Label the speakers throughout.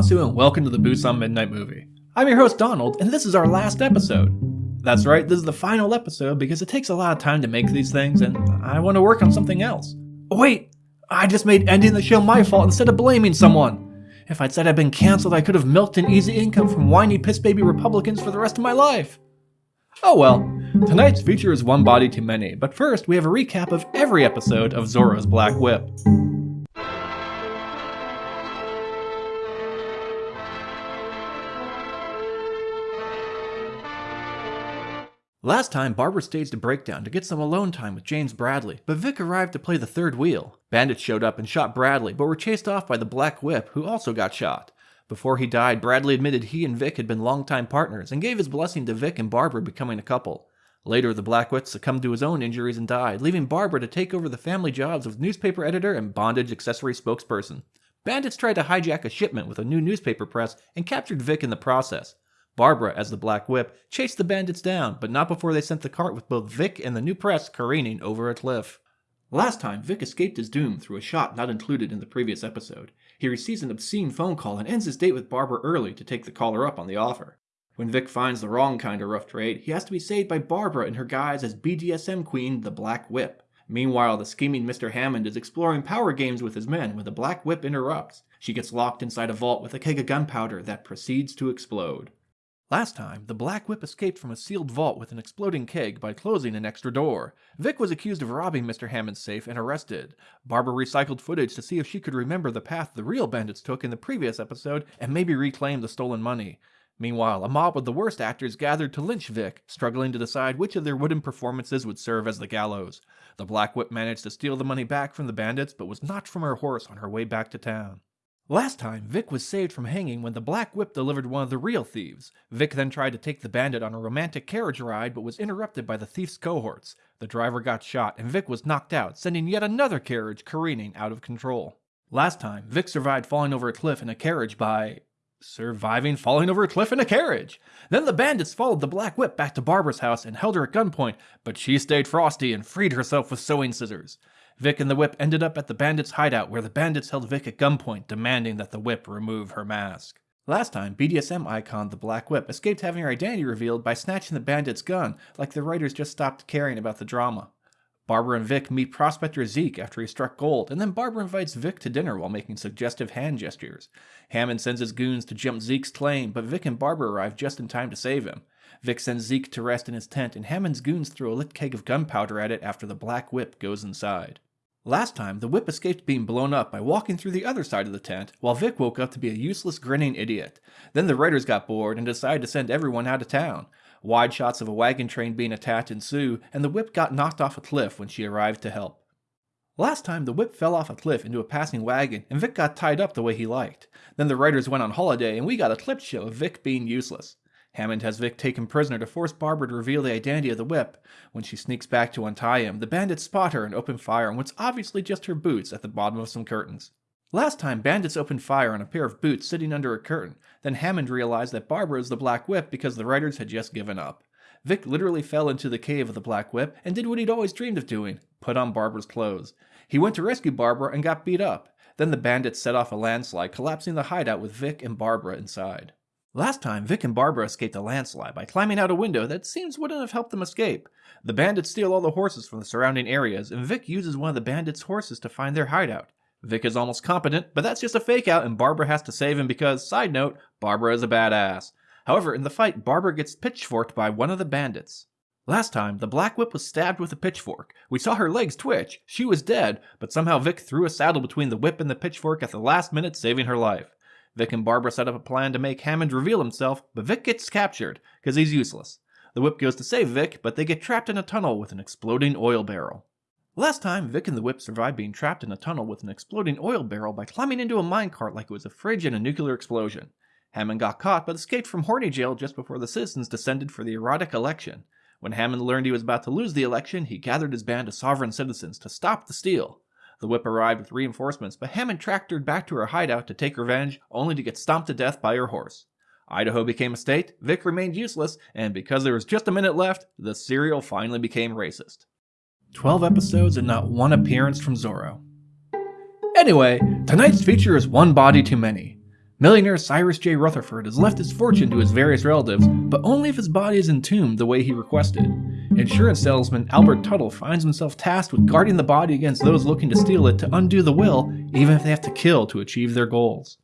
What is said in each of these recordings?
Speaker 1: And welcome to the Busan Midnight Movie. I'm your host Donald, and this is our last episode. That's right, this is the final episode because it takes a lot of time to make these things, and I want to work on something else. Oh, wait! I just made ending the show my fault instead of blaming someone! If I'd said I'd been cancelled, I could have milked an easy income from whiny piss baby Republicans for the rest of my life. Oh well, tonight's feature is One Body Too Many, but first we have a recap of every episode of Zorro's Black Whip. Last time, Barbara staged a breakdown to get some alone time with James Bradley, but Vic arrived to play the third wheel. Bandits showed up and shot Bradley, but were chased off by the Black Whip, who also got shot. Before he died, Bradley admitted he and Vic had been longtime partners and gave his blessing to Vic and Barbara becoming a couple. Later, the Black Whip succumbed to his own injuries and died, leaving Barbara to take over the family jobs of newspaper editor and bondage accessory spokesperson. Bandits tried to hijack a shipment with a new newspaper press and captured Vic in the process. Barbara, as the Black Whip, chased the bandits down, but not before they sent the cart with both Vic and the new press careening over a cliff. Last time, Vic escaped his doom through a shot not included in the previous episode. He receives an obscene phone call and ends his date with Barbara early to take the caller up on the offer. When Vic finds the wrong kind of rough trade, he has to be saved by Barbara in her guise as BDSM queen, the Black Whip. Meanwhile, the scheming Mr. Hammond is exploring power games with his men when the Black Whip interrupts. She gets locked inside a vault with a keg of gunpowder that proceeds to explode. Last time, the Black Whip escaped from a sealed vault with an exploding keg by closing an extra door. Vic was accused of robbing Mr. Hammond's safe and arrested. Barbara recycled footage to see if she could remember the path the real bandits took in the previous episode and maybe reclaim the stolen money. Meanwhile, a mob of the worst actors gathered to lynch Vic, struggling to decide which of their wooden performances would serve as the gallows. The Black Whip managed to steal the money back from the bandits, but was knocked from her horse on her way back to town. Last time, Vic was saved from hanging when the Black Whip delivered one of the real thieves. Vic then tried to take the bandit on a romantic carriage ride but was interrupted by the thief's cohorts. The driver got shot and Vic was knocked out, sending yet another carriage careening out of control. Last time, Vic survived falling over a cliff in a carriage by surviving falling over a cliff in a carriage. Then the bandits followed the Black Whip back to Barbara's house and held her at gunpoint, but she stayed frosty and freed herself with sewing scissors. Vic and the Whip ended up at the bandits' hideout where the bandits held Vic at gunpoint, demanding that the Whip remove her mask. Last time, BDSM icon the Black Whip escaped having her identity revealed by snatching the bandit's gun, like the writers just stopped caring about the drama. Barbara and Vic meet prospector Zeke after he struck gold, and then Barbara invites Vic to dinner while making suggestive hand gestures. Hammond sends his goons to jump Zeke's claim, but Vic and Barbara arrive just in time to save him. Vic sends Zeke to rest in his tent, and Hammond's goons throw a lit keg of gunpowder at it after the Black Whip goes inside. Last time, the whip escaped being blown up by walking through the other side of the tent, while Vic woke up to be a useless grinning idiot. Then the writers got bored and decided to send everyone out of town. Wide shots of a wagon train being attacked ensue, and the whip got knocked off a cliff when she arrived to help. Last time, the whip fell off a cliff into a passing wagon, and Vic got tied up the way he liked. Then the writers went on holiday, and we got a clip show of Vic being useless. Hammond has Vic taken prisoner to force Barbara to reveal the identity of the whip. When she sneaks back to untie him, the bandits spot her and open fire on what's obviously just her boots at the bottom of some curtains. Last time, bandits opened fire on a pair of boots sitting under a curtain. Then Hammond realized that Barbara is the Black Whip because the writers had just given up. Vic literally fell into the cave of the Black Whip and did what he'd always dreamed of doing put on Barbara's clothes. He went to rescue Barbara and got beat up. Then the bandits set off a landslide, collapsing the hideout with Vic and Barbara inside. Last time, Vic and Barbara escaped a landslide by climbing out a window that seems wouldn't have helped them escape. The bandits steal all the horses from the surrounding areas, and Vic uses one of the bandits' horses to find their hideout. Vic is almost competent, but that's just a fake out and Barbara has to save him because, side note, Barbara is a badass. However, in the fight, Barbara gets pitchforked by one of the bandits. Last time, the Black Whip was stabbed with a pitchfork. We saw her legs twitch. She was dead, but somehow Vic threw a saddle between the whip and the pitchfork at the last minute, saving her life. Vic and Barbara set up a plan to make Hammond reveal himself, but Vic gets captured, because he's useless. The whip goes to save Vic, but they get trapped in a tunnel with an exploding oil barrel. Last time, Vic and the whip survived being trapped in a tunnel with an exploding oil barrel by climbing into a minecart like it was a fridge in a nuclear explosion. Hammond got caught but escaped from horny jail just before the citizens descended for the erotic election. When Hammond learned he was about to lose the election, he gathered his band of sovereign citizens to stop the steal. The whip arrived with reinforcements, but Hammond tracked her back to her hideout to take revenge, only to get stomped to death by her horse. Idaho became a state, Vic remained useless, and because there was just a minute left, the serial finally became racist. 12 episodes and not one appearance from Zorro. Anyway, tonight's feature is One Body Too Many. Millionaire Cyrus J. Rutherford has left his fortune to his various relatives, but only if his body is entombed the way he requested. Insurance salesman Albert Tuttle finds himself tasked with guarding the body against those looking to steal it to undo the will, even if they have to kill to achieve their goals.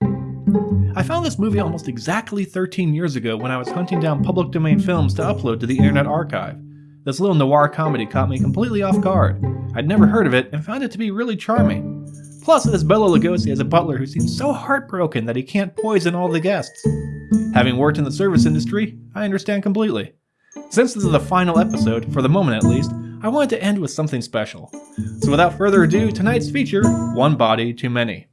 Speaker 1: I found this movie almost exactly 13 years ago when I was hunting down public domain films to upload to the Internet Archive. This little noir comedy caught me completely off guard. I'd never heard of it and found it to be really charming. Plus, this Bela Lugosi has a butler who seems so heartbroken that he can't poison all the guests. Having worked in the service industry, I understand completely. Since this is the final episode, for the moment at least, I wanted to end with something special. So without further ado, tonight's feature, One Body Too Many.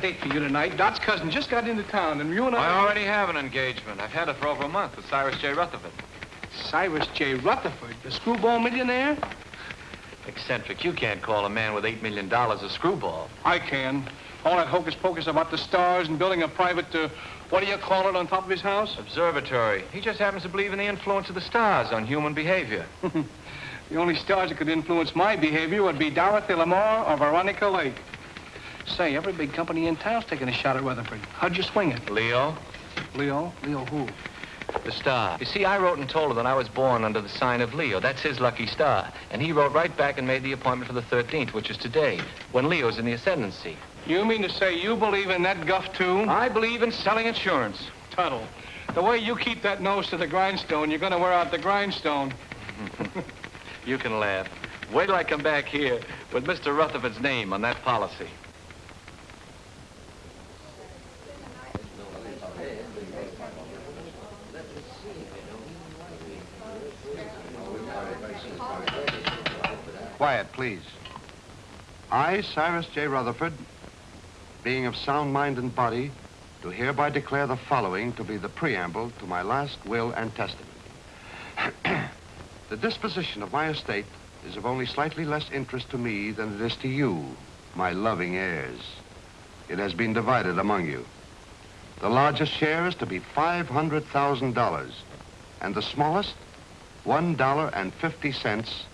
Speaker 2: A date for you tonight. Dot's cousin just got into town, and you and I...
Speaker 3: I already have an engagement. I've had it for over a month with Cyrus J. Rutherford.
Speaker 2: Cyrus J. Rutherford, the screwball millionaire?
Speaker 3: Eccentric. You can't call a man with $8 million a screwball.
Speaker 2: I can. All that hocus pocus about the stars and building a private, uh, what do you call it, on top of his house?
Speaker 3: Observatory. He just happens to believe in the influence of the stars on human behavior.
Speaker 2: The only stars that could influence my behavior would be Dorothy Lamour or Veronica Lake. Say, every big company in town's taking a shot at Rutherford. How'd you swing it?
Speaker 3: Leo?
Speaker 2: Leo? Leo who?
Speaker 3: The star. You see, I wrote and told her that I was born under the sign of Leo. That's his lucky star. And he wrote right back and made the appointment for the 13th, which is today, when Leo's in the ascendancy.
Speaker 2: You mean to say you believe in that guff, too?
Speaker 3: I believe in selling insurance.
Speaker 2: Tuttle, the way you keep that nose to the grindstone, you're going to wear out the grindstone.
Speaker 3: You can laugh. Wait till I come back here with Mr. Rutherford's name on that policy.
Speaker 4: Quiet, please. I, Cyrus J. Rutherford, being of sound mind and body, do hereby declare the following to be the preamble to my last will and testament. The disposition of my estate is of only slightly less interest to me than it is to you, my loving heirs. It has been divided among you. The largest share is to be $500,000, and the smallest, $1.50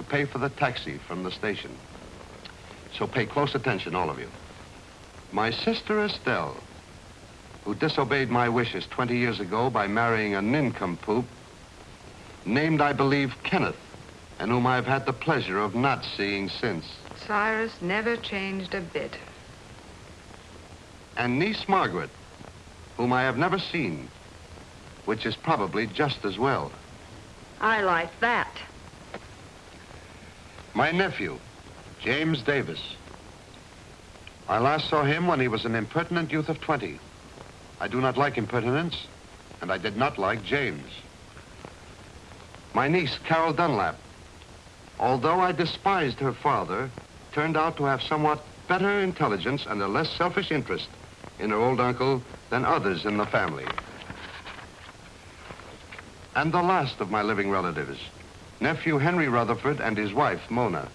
Speaker 4: to pay for the taxi from the station. So pay close attention, all of you. My sister Estelle, who disobeyed my wishes 20 years ago by marrying a nincompoop, named, I believe, Kenneth, and whom I've had the pleasure of not seeing since.
Speaker 5: Cyrus never changed a bit.
Speaker 4: And niece Margaret, whom I have never seen, which is probably just as well.
Speaker 5: I like that.
Speaker 4: My nephew, James Davis. I last saw him when he was an impertinent youth of 20. I do not like impertinence, and I did not like James. My niece, Carol Dunlap, although I despised her father, turned out to have somewhat better intelligence and a less selfish interest in her old uncle than others in the family. And the last of my living relatives, nephew Henry Rutherford and his wife, Mona.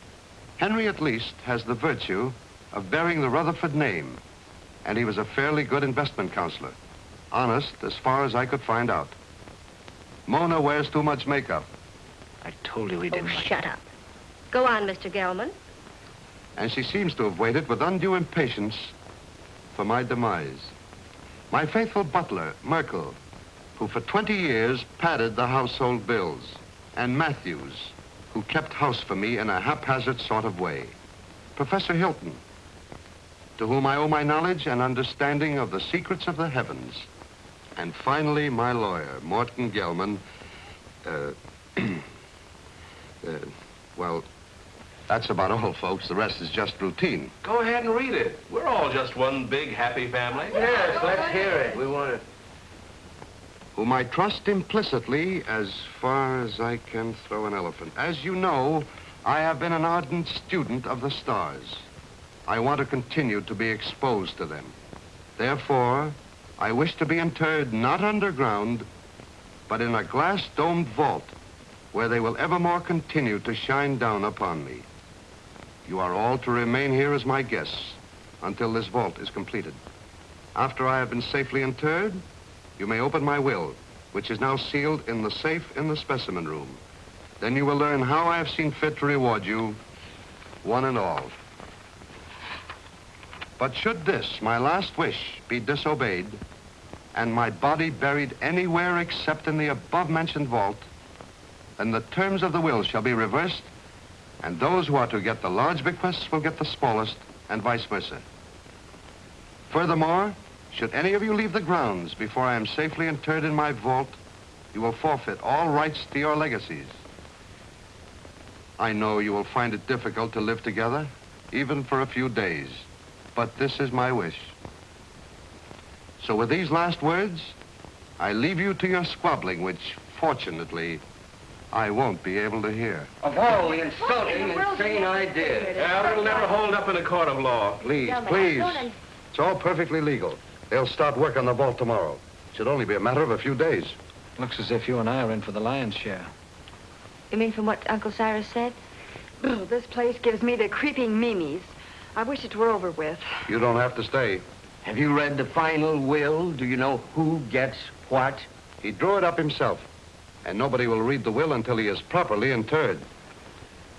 Speaker 4: Henry, at least, has the virtue of bearing the Rutherford name, and he was a fairly good investment counselor. Honest, as far as I could find out. Mona wears too much makeup.
Speaker 3: I told you he didn't.
Speaker 6: Oh, shut up. Go on, Mr. Gelman.
Speaker 4: And she seems to have waited with undue impatience for my demise. My faithful butler, Merkel, who for 20 years padded the household bills, and Matthews, who kept house for me in a haphazard sort of way. Professor Hilton, to whom I owe my knowledge and understanding of the secrets of the heavens. And finally, my lawyer, Morton Gelman. Uh, uh, well, that's about all, folks. The rest is just routine.
Speaker 7: Go ahead and read it. We're all just one big happy family.
Speaker 8: Yes, let's hear it. We want to...
Speaker 4: whom I trust implicitly as far as I can throw an elephant. As you know, I have been an ardent student of the stars. I want to continue to be exposed to them. Therefore, I wish to be interred not underground, but in a glass-domed vault where they will evermore continue to shine down upon me. You are all to remain here as my guests until this vault is completed. After I have been safely interred, you may open my will, which is now sealed in the safe in the specimen room. Then you will learn how I have seen fit to reward you, one and all. But should this, my last wish, be disobeyed, and my body buried anywhere except in the above-mentioned vault, then the terms of the will shall be reversed, and those who are to get the large bequests will get the smallest, and vice versa. Furthermore, should any of you leave the grounds before I am safely interred in my vault, you will forfeit all rights to your legacies. I know you will find it difficult to live together, even for a few days, but this is my wish. So with these last words, I leave you to your squabbling, which, fortunately, I won't be able to hear.
Speaker 8: Of all the insulting, insane ideas.
Speaker 7: Yeah, it'll never hold up in a court of law.
Speaker 4: Please, please. It's all perfectly legal. They'll start work on the vault tomorrow. It should only be a matter of a few days.
Speaker 8: Looks as if you and I are in for the lion's share.
Speaker 9: You mean from what Uncle Cyrus said?
Speaker 10: Ugh, this place gives me the creeping memes. I wish it were over with.
Speaker 4: You don't have to stay.
Speaker 11: Have you read the final will? Do you know who gets what?
Speaker 4: He drew it up himself. And nobody will read the will until he is properly interred.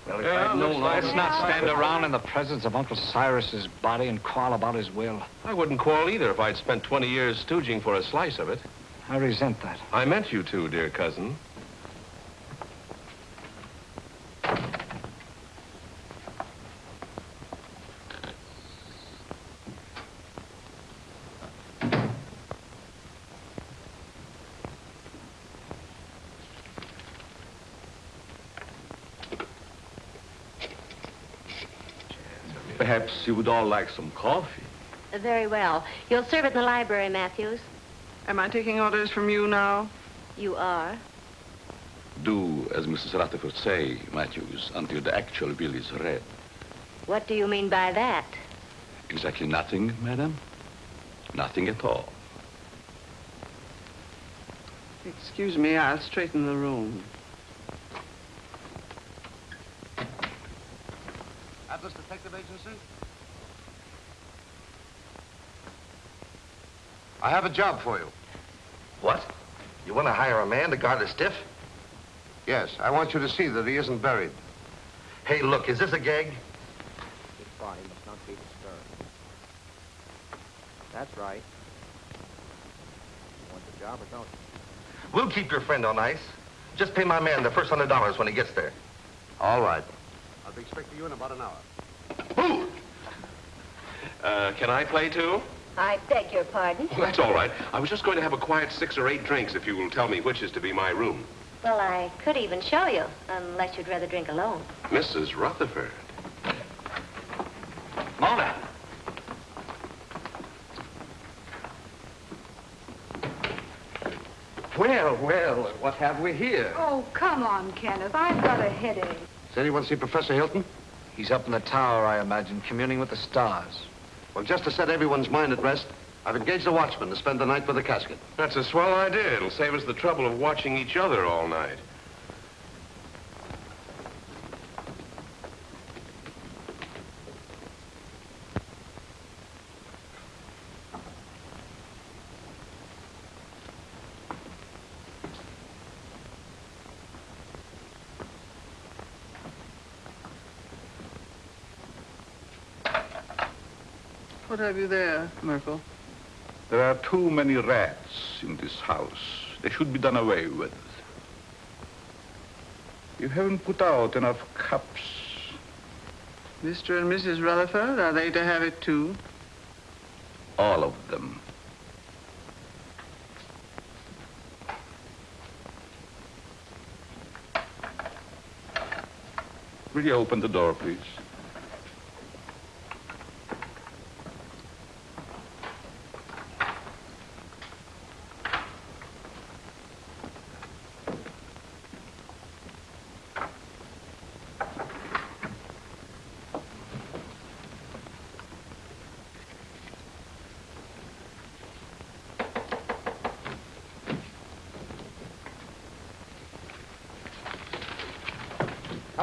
Speaker 11: Well, if
Speaker 7: Yeah,
Speaker 11: I'd known
Speaker 7: like-
Speaker 8: Let's not stand around in the presence of Uncle Cyrus's body and quarrel about his will.
Speaker 7: I wouldn't quarrel either if I'd spent 20 years stooging for a slice of it.
Speaker 8: I resent that.
Speaker 7: I meant you to, dear cousin.
Speaker 12: Perhaps you would all like some coffee.
Speaker 9: Very well. You'll serve it in the library, Matthews.
Speaker 10: Am I taking orders from you now?
Speaker 9: You are.
Speaker 12: Do as Mrs. Rutherford say, Matthews, until the actual bill is read.
Speaker 9: What do you mean by that?
Speaker 12: Exactly nothing, madam? Nothing at all.
Speaker 10: Excuse me, I'll straighten the room.
Speaker 4: Atlas Detective Agency? I have a job for you.
Speaker 11: What? You want to hire a man to guard a stiff?
Speaker 4: Yes, I want you to see that he isn't buried.
Speaker 11: Hey, look, is this a gag?
Speaker 13: His body must not be disturbed. That's right. You want the job or don't you?
Speaker 11: We'll keep your friend on ice. Just pay my man the first hundred dollars when he gets there.
Speaker 4: All right. I'll be expecting you in about an hour.
Speaker 7: Who? Uh, can I play too?
Speaker 9: I beg your pardon.
Speaker 7: Well, that's all right. I was just going to have a quiet six or eight drinks if you will tell me which is to be my room.
Speaker 9: Well, I could even show you, unless you'd rather drink alone.
Speaker 7: Mrs. Rutherford.
Speaker 8: Mona!
Speaker 11: Well, well, what have we here?
Speaker 10: Oh, come on, Kenneth. I've got a headache.
Speaker 4: Does anyone see Professor Hilton?
Speaker 8: He's up in the tower, I imagine, communing with the stars.
Speaker 4: Well, just to set everyone's mind at rest, I've engaged a watchman to spend the night with the casket.
Speaker 7: That's a swell idea. It'll save us the trouble of watching each other all night.
Speaker 10: What have you there, Merkel?
Speaker 12: There are too many rats in this house. They should be done away with. You haven't put out enough cups.
Speaker 10: Mr. and Mrs. Rutherford, are they to have it too?
Speaker 12: All of them. Will you open the door, please?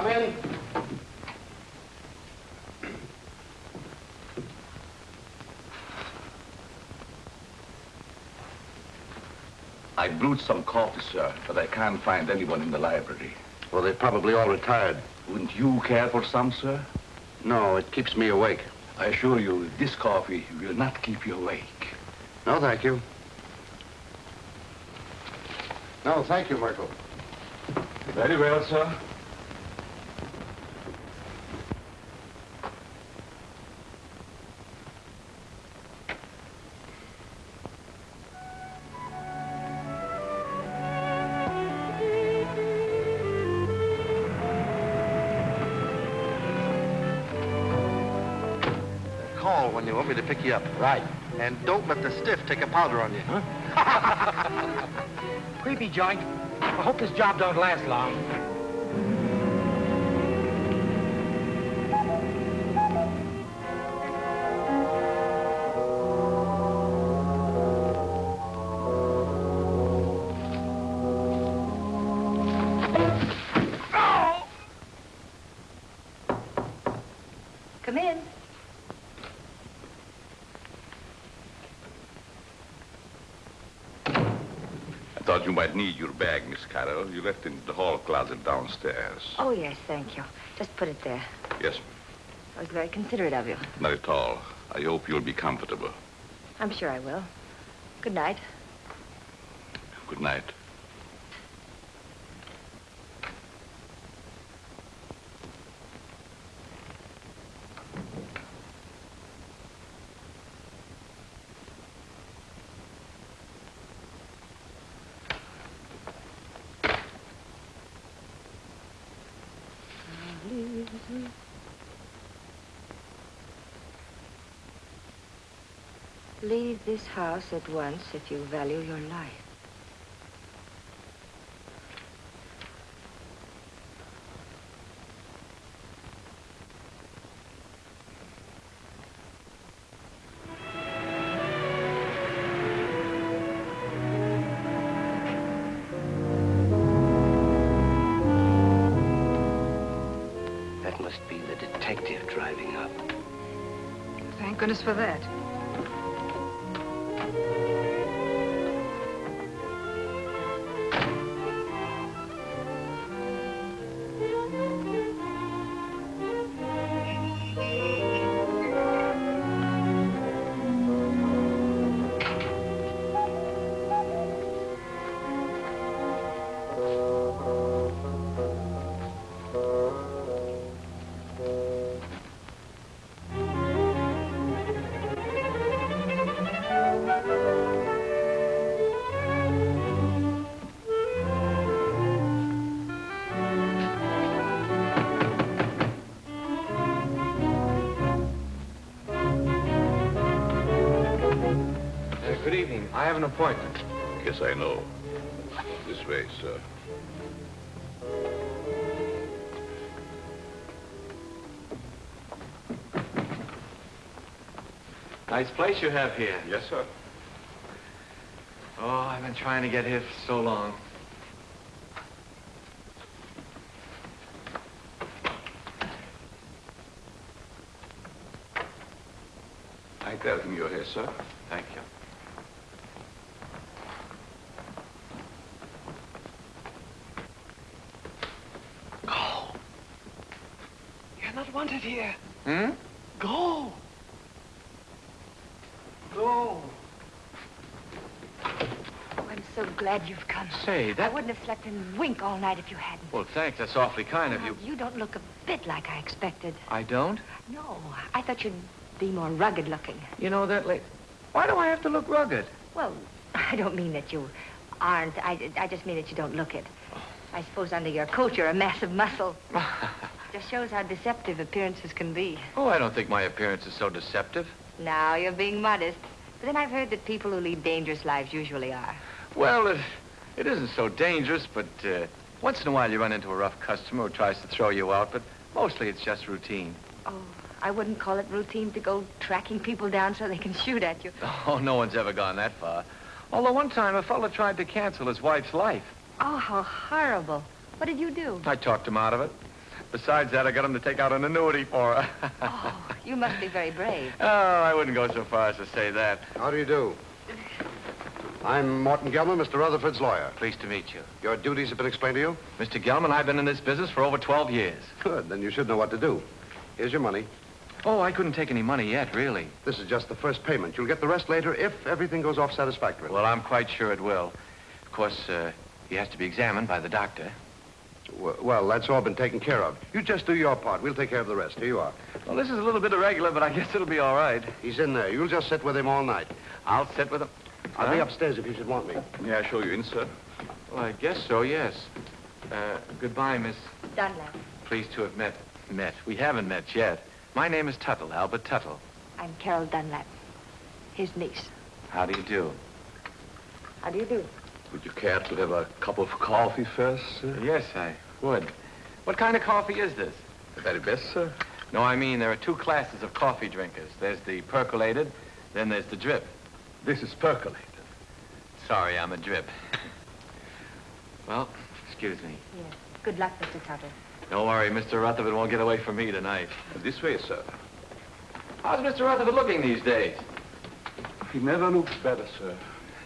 Speaker 14: Come in.
Speaker 12: I brewed some coffee, sir, but I can't find anyone in the library.
Speaker 4: Well, they're probably all retired.
Speaker 12: Wouldn't you care for some, sir?
Speaker 4: No, it keeps me awake.
Speaker 12: I assure you, this coffee will not keep you awake.
Speaker 4: No, thank you. No, thank you, Merkel.
Speaker 12: Very well, sir.
Speaker 15: Want me to pick you up.
Speaker 14: Right.
Speaker 15: And don't let the stiff take a powder on you. Huh?
Speaker 14: Creepy joint. I hope this job don't last long.
Speaker 12: Left in the hall closet downstairs.
Speaker 16: Oh, yes, thank you. Just put it there.
Speaker 12: Yes,
Speaker 16: That was very considerate of you.
Speaker 12: not at all. I hope you'll be comfortable.
Speaker 16: I'm sure I will. Good night.
Speaker 12: Good night.
Speaker 16: Leave this house at once if you value your life.
Speaker 14: That must be the detective driving up.
Speaker 9: Thank goodness for that.
Speaker 3: Have an appointment.
Speaker 12: Yes, I know. This way, sir.
Speaker 3: Nice place you have here.
Speaker 12: Yes, sir.
Speaker 3: Oh, I've been trying to get here for so long.
Speaker 12: I tell him you're here, sir.
Speaker 3: Thank you.
Speaker 14: You're not wanted here.
Speaker 3: Hmm?
Speaker 14: Go. Go.
Speaker 9: Oh, I'm so glad you've come.
Speaker 3: Say, that...
Speaker 9: I wouldn't have slept in wink all night if you hadn't.
Speaker 3: Well, thanks. That's awfully kind of you.
Speaker 9: you don't look a bit like I expected.
Speaker 3: I don't?
Speaker 9: No, I thought you'd be more rugged looking.
Speaker 3: You know that late. Why do I have to look rugged?
Speaker 9: Well, I don't mean that you aren't. I, I just mean that you don't look it. I suppose under your coat you're a mass of muscle. just shows how deceptive appearances can be.
Speaker 3: Oh, I don't think my appearance is so deceptive.
Speaker 9: Now you're being modest. But then I've heard that people who lead dangerous lives usually are.
Speaker 3: Well, it, it isn't so dangerous, but uh, once in a while you run into a rough customer who tries to throw you out, but mostly it's just routine.
Speaker 9: Oh, I wouldn't call it routine to go tracking people down so they can shoot at you.
Speaker 3: Oh, no one's ever gone that far. Although one time a fellow tried to cancel his wife's life.
Speaker 9: Oh, how horrible. What did you do?
Speaker 3: I talked him out of it. Besides that, I got him to take out an annuity for her.
Speaker 9: oh, you must be very brave.
Speaker 3: Oh, I wouldn't go so far as to say that.
Speaker 4: How do you do? I'm Morton Gelman, Mr. Rutherford's lawyer.
Speaker 3: Pleased to meet you.
Speaker 4: Your duties have been explained to you?
Speaker 3: Mr. Gelman, I've been in this business for over 12 years.
Speaker 4: Good, then you should know what to do. Here's your money.
Speaker 3: Oh, I couldn't take any money yet, really.
Speaker 4: This is just the first payment. You'll get the rest later if everything goes off satisfactorily.
Speaker 3: Well, I'm quite sure it will. Of course, uh, he has to be examined by the doctor.
Speaker 4: Well, well, that's all been taken care of. You just do your part. We'll take care of the rest. Here you are.
Speaker 3: Well, this is a little bit irregular, but I guess it'll be all right.
Speaker 4: He's in there. You'll just sit with him all night.
Speaker 3: I'll sit with him.
Speaker 4: I'll be upstairs if you should want me.
Speaker 12: May I show you in, sir?
Speaker 3: Well, I guess so, yes. Uh, goodbye, Miss.
Speaker 9: Dunlap.
Speaker 3: Pleased to have met. Met. We haven't met yet. My name is Tuttle, Albert Tuttle.
Speaker 9: I'm Carol Dunlap, his niece.
Speaker 3: How do you do?
Speaker 9: How do you do?
Speaker 12: Would you care to have a cup of coffee first, sir?
Speaker 3: Yes, I would. What kind of coffee is this?
Speaker 12: The very best, sir.
Speaker 3: No, I mean, there are two classes of coffee drinkers. There's the percolated, then there's the drip.
Speaker 12: This is percolated.
Speaker 3: Sorry, I'm a drip. well, excuse me.
Speaker 9: Yes. Good luck, Mr. Tuttle.
Speaker 3: Don't worry, Mr. Rutherford won't get away from me tonight.
Speaker 12: This way, sir.
Speaker 3: How's Mr. Rutherford looking these days?
Speaker 12: He never looks better, sir.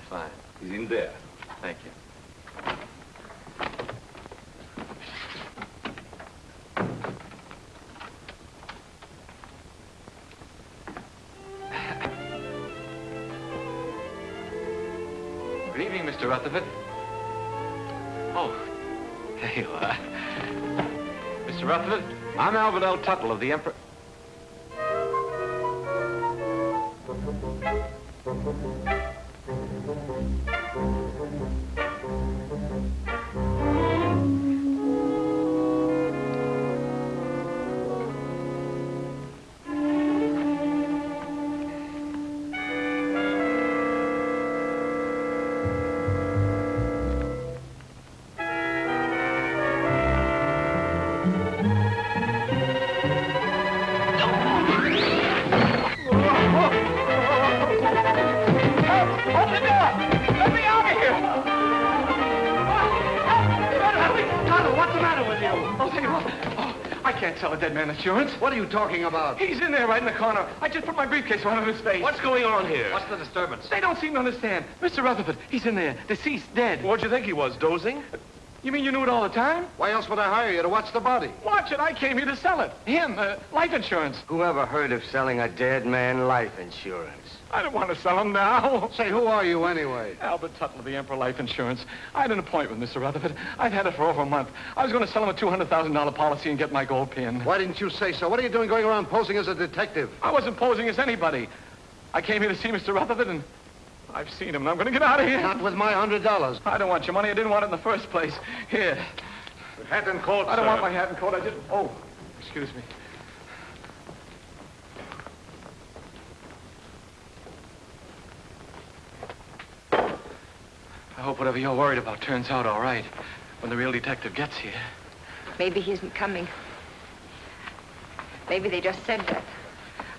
Speaker 3: Fine.
Speaker 12: He's in there.
Speaker 3: Thank you. Mr. Rutherford. Oh, there you are. Mr. Rutherford, I'm Albert L. Tuttle of the Emperor... insurance.
Speaker 4: What are you talking about?
Speaker 3: He's in there right in the corner. I just put my briefcase right on his face.
Speaker 7: What's going on here?
Speaker 17: What's the disturbance?
Speaker 3: They don't seem to understand. Mr. Rutherford, he's in there, deceased, dead.
Speaker 7: What'd you think he was, dozing?
Speaker 3: You mean you knew it all the time?
Speaker 4: Why else would I hire you to watch the body?
Speaker 3: Watch it. I came here to sell it. Him, uh, life insurance.
Speaker 13: Whoever heard of selling a dead man life insurance?
Speaker 3: I don't want to sell him now.
Speaker 4: Say, who are you anyway?
Speaker 3: Albert Tuttle of the Emperor Life Insurance. I had an appointment with Mr. Rutherford. I've had it for over a month. I was going to sell him a $200,000 policy and get my gold pin.
Speaker 4: Why didn't you say so? What are you doing going around posing as a detective?
Speaker 3: I wasn't posing as anybody. I came here to see Mr. Rutherford, and I've seen him, and I'm going to get out of here.
Speaker 4: Not with my hundred dollars.
Speaker 3: I don't want your money. I didn't want it in the first place. Here.
Speaker 7: Hat and coat,
Speaker 3: I don't
Speaker 7: sir.
Speaker 3: want my hat and coat. I just... Oh, excuse me. I hope whatever you're worried about turns out all right when the real detective gets here.
Speaker 9: Maybe he isn't coming. Maybe they just said that.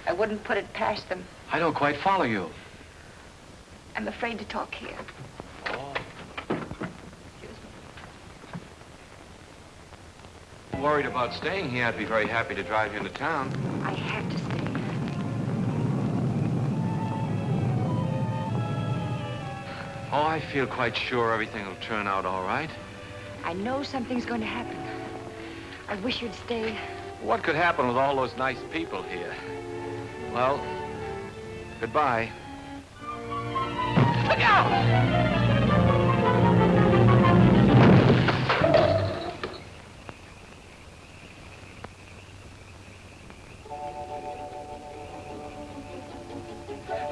Speaker 9: I wouldn't put it past them.
Speaker 3: I don't quite follow you.
Speaker 9: I'm afraid to talk here. Oh. Excuse me.
Speaker 3: Worried about staying here. I'd be very happy to drive you into town.
Speaker 9: I have to
Speaker 3: Oh, I feel quite sure everything will turn out all right.
Speaker 9: I know something's going to happen. I wish you'd stay.
Speaker 3: What could happen with all those nice people here? Well, goodbye. Look out!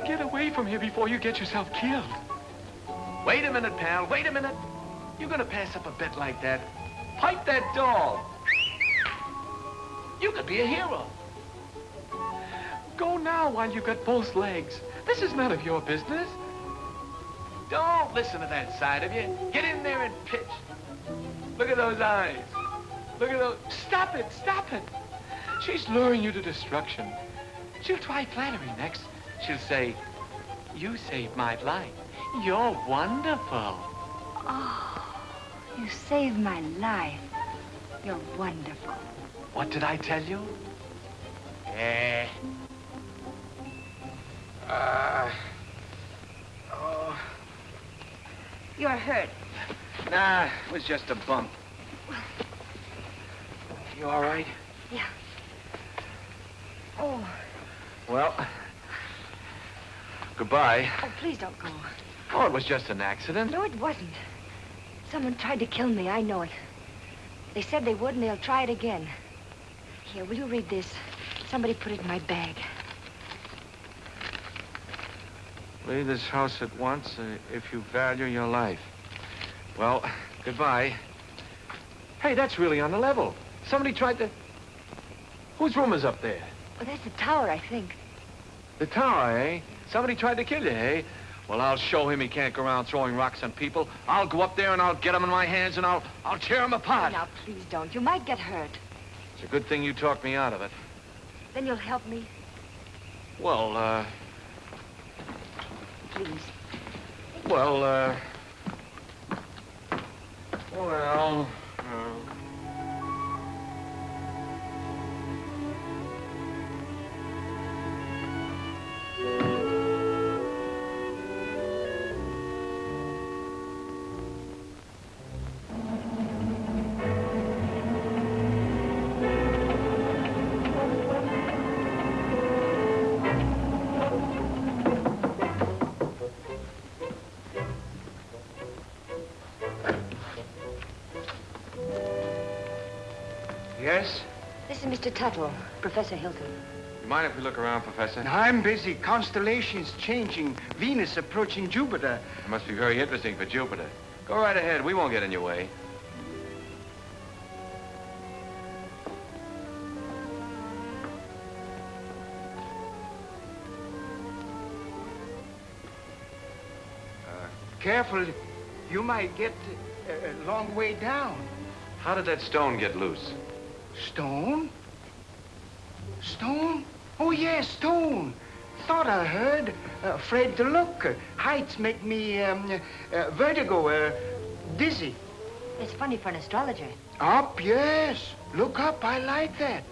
Speaker 3: Get away from here before you get yourself killed. Wait a minute, pal. Wait a minute. You're gonna pass up a bet like that. Pipe that dog. You could be a hero. Go now while you've got both legs. This is none of your business. Don't listen to that side of you. Get in there and pitch. Look at those eyes. Look at those. Stop it, stop it. She's luring you to destruction. She'll try flattery next. She'll say, you saved my life. You're wonderful.
Speaker 9: Oh, you saved my life. You're wonderful.
Speaker 3: What did I tell you? Eh. Uh, oh.
Speaker 9: You're hurt.
Speaker 3: Nah, it was just a bump. You all right?
Speaker 9: Yeah. Oh.
Speaker 3: Well, goodbye.
Speaker 9: Oh, please don't go.
Speaker 3: Oh, it was just an accident.
Speaker 9: No, it wasn't. Someone tried to kill me. I know it. They said they would, and they'll try it again. Here, will you read this? Somebody put it in my bag.
Speaker 3: Leave this house at once uh, if you value your life. Well, goodbye. Hey, that's really on the level. Somebody tried to... Whose room is up there?
Speaker 9: Well, that's the tower, I think.
Speaker 3: The tower, eh? Somebody tried to kill you, eh? Well, I'll show him he can't go around throwing rocks on people. I'll go up there and I'll get him in my hands and I'll, I'll tear him apart.
Speaker 9: Now, please don't. You might get hurt.
Speaker 3: It's a good thing you talked me out of it.
Speaker 9: Then you'll help me.
Speaker 3: Well, uh...
Speaker 9: Please.
Speaker 3: Well, uh... Well, uh... Yes?
Speaker 9: Mr. Tuttle, Professor Hilton.
Speaker 3: You mind if we look around, Professor?
Speaker 18: I'm busy. Constellations changing. Venus approaching Jupiter.
Speaker 3: It must be very interesting for Jupiter. Go right ahead. We won't get in your way.
Speaker 18: Uh, careful. You might get a, a long way down.
Speaker 3: How did that stone get loose?
Speaker 18: Stone? Stone? Oh, yes, stone. Thought I heard. Uh, afraid to look. Heights make me um, uh, vertigo, uh, dizzy.
Speaker 9: It's funny for an astrologer.
Speaker 18: Up, yes. Look up. I like that.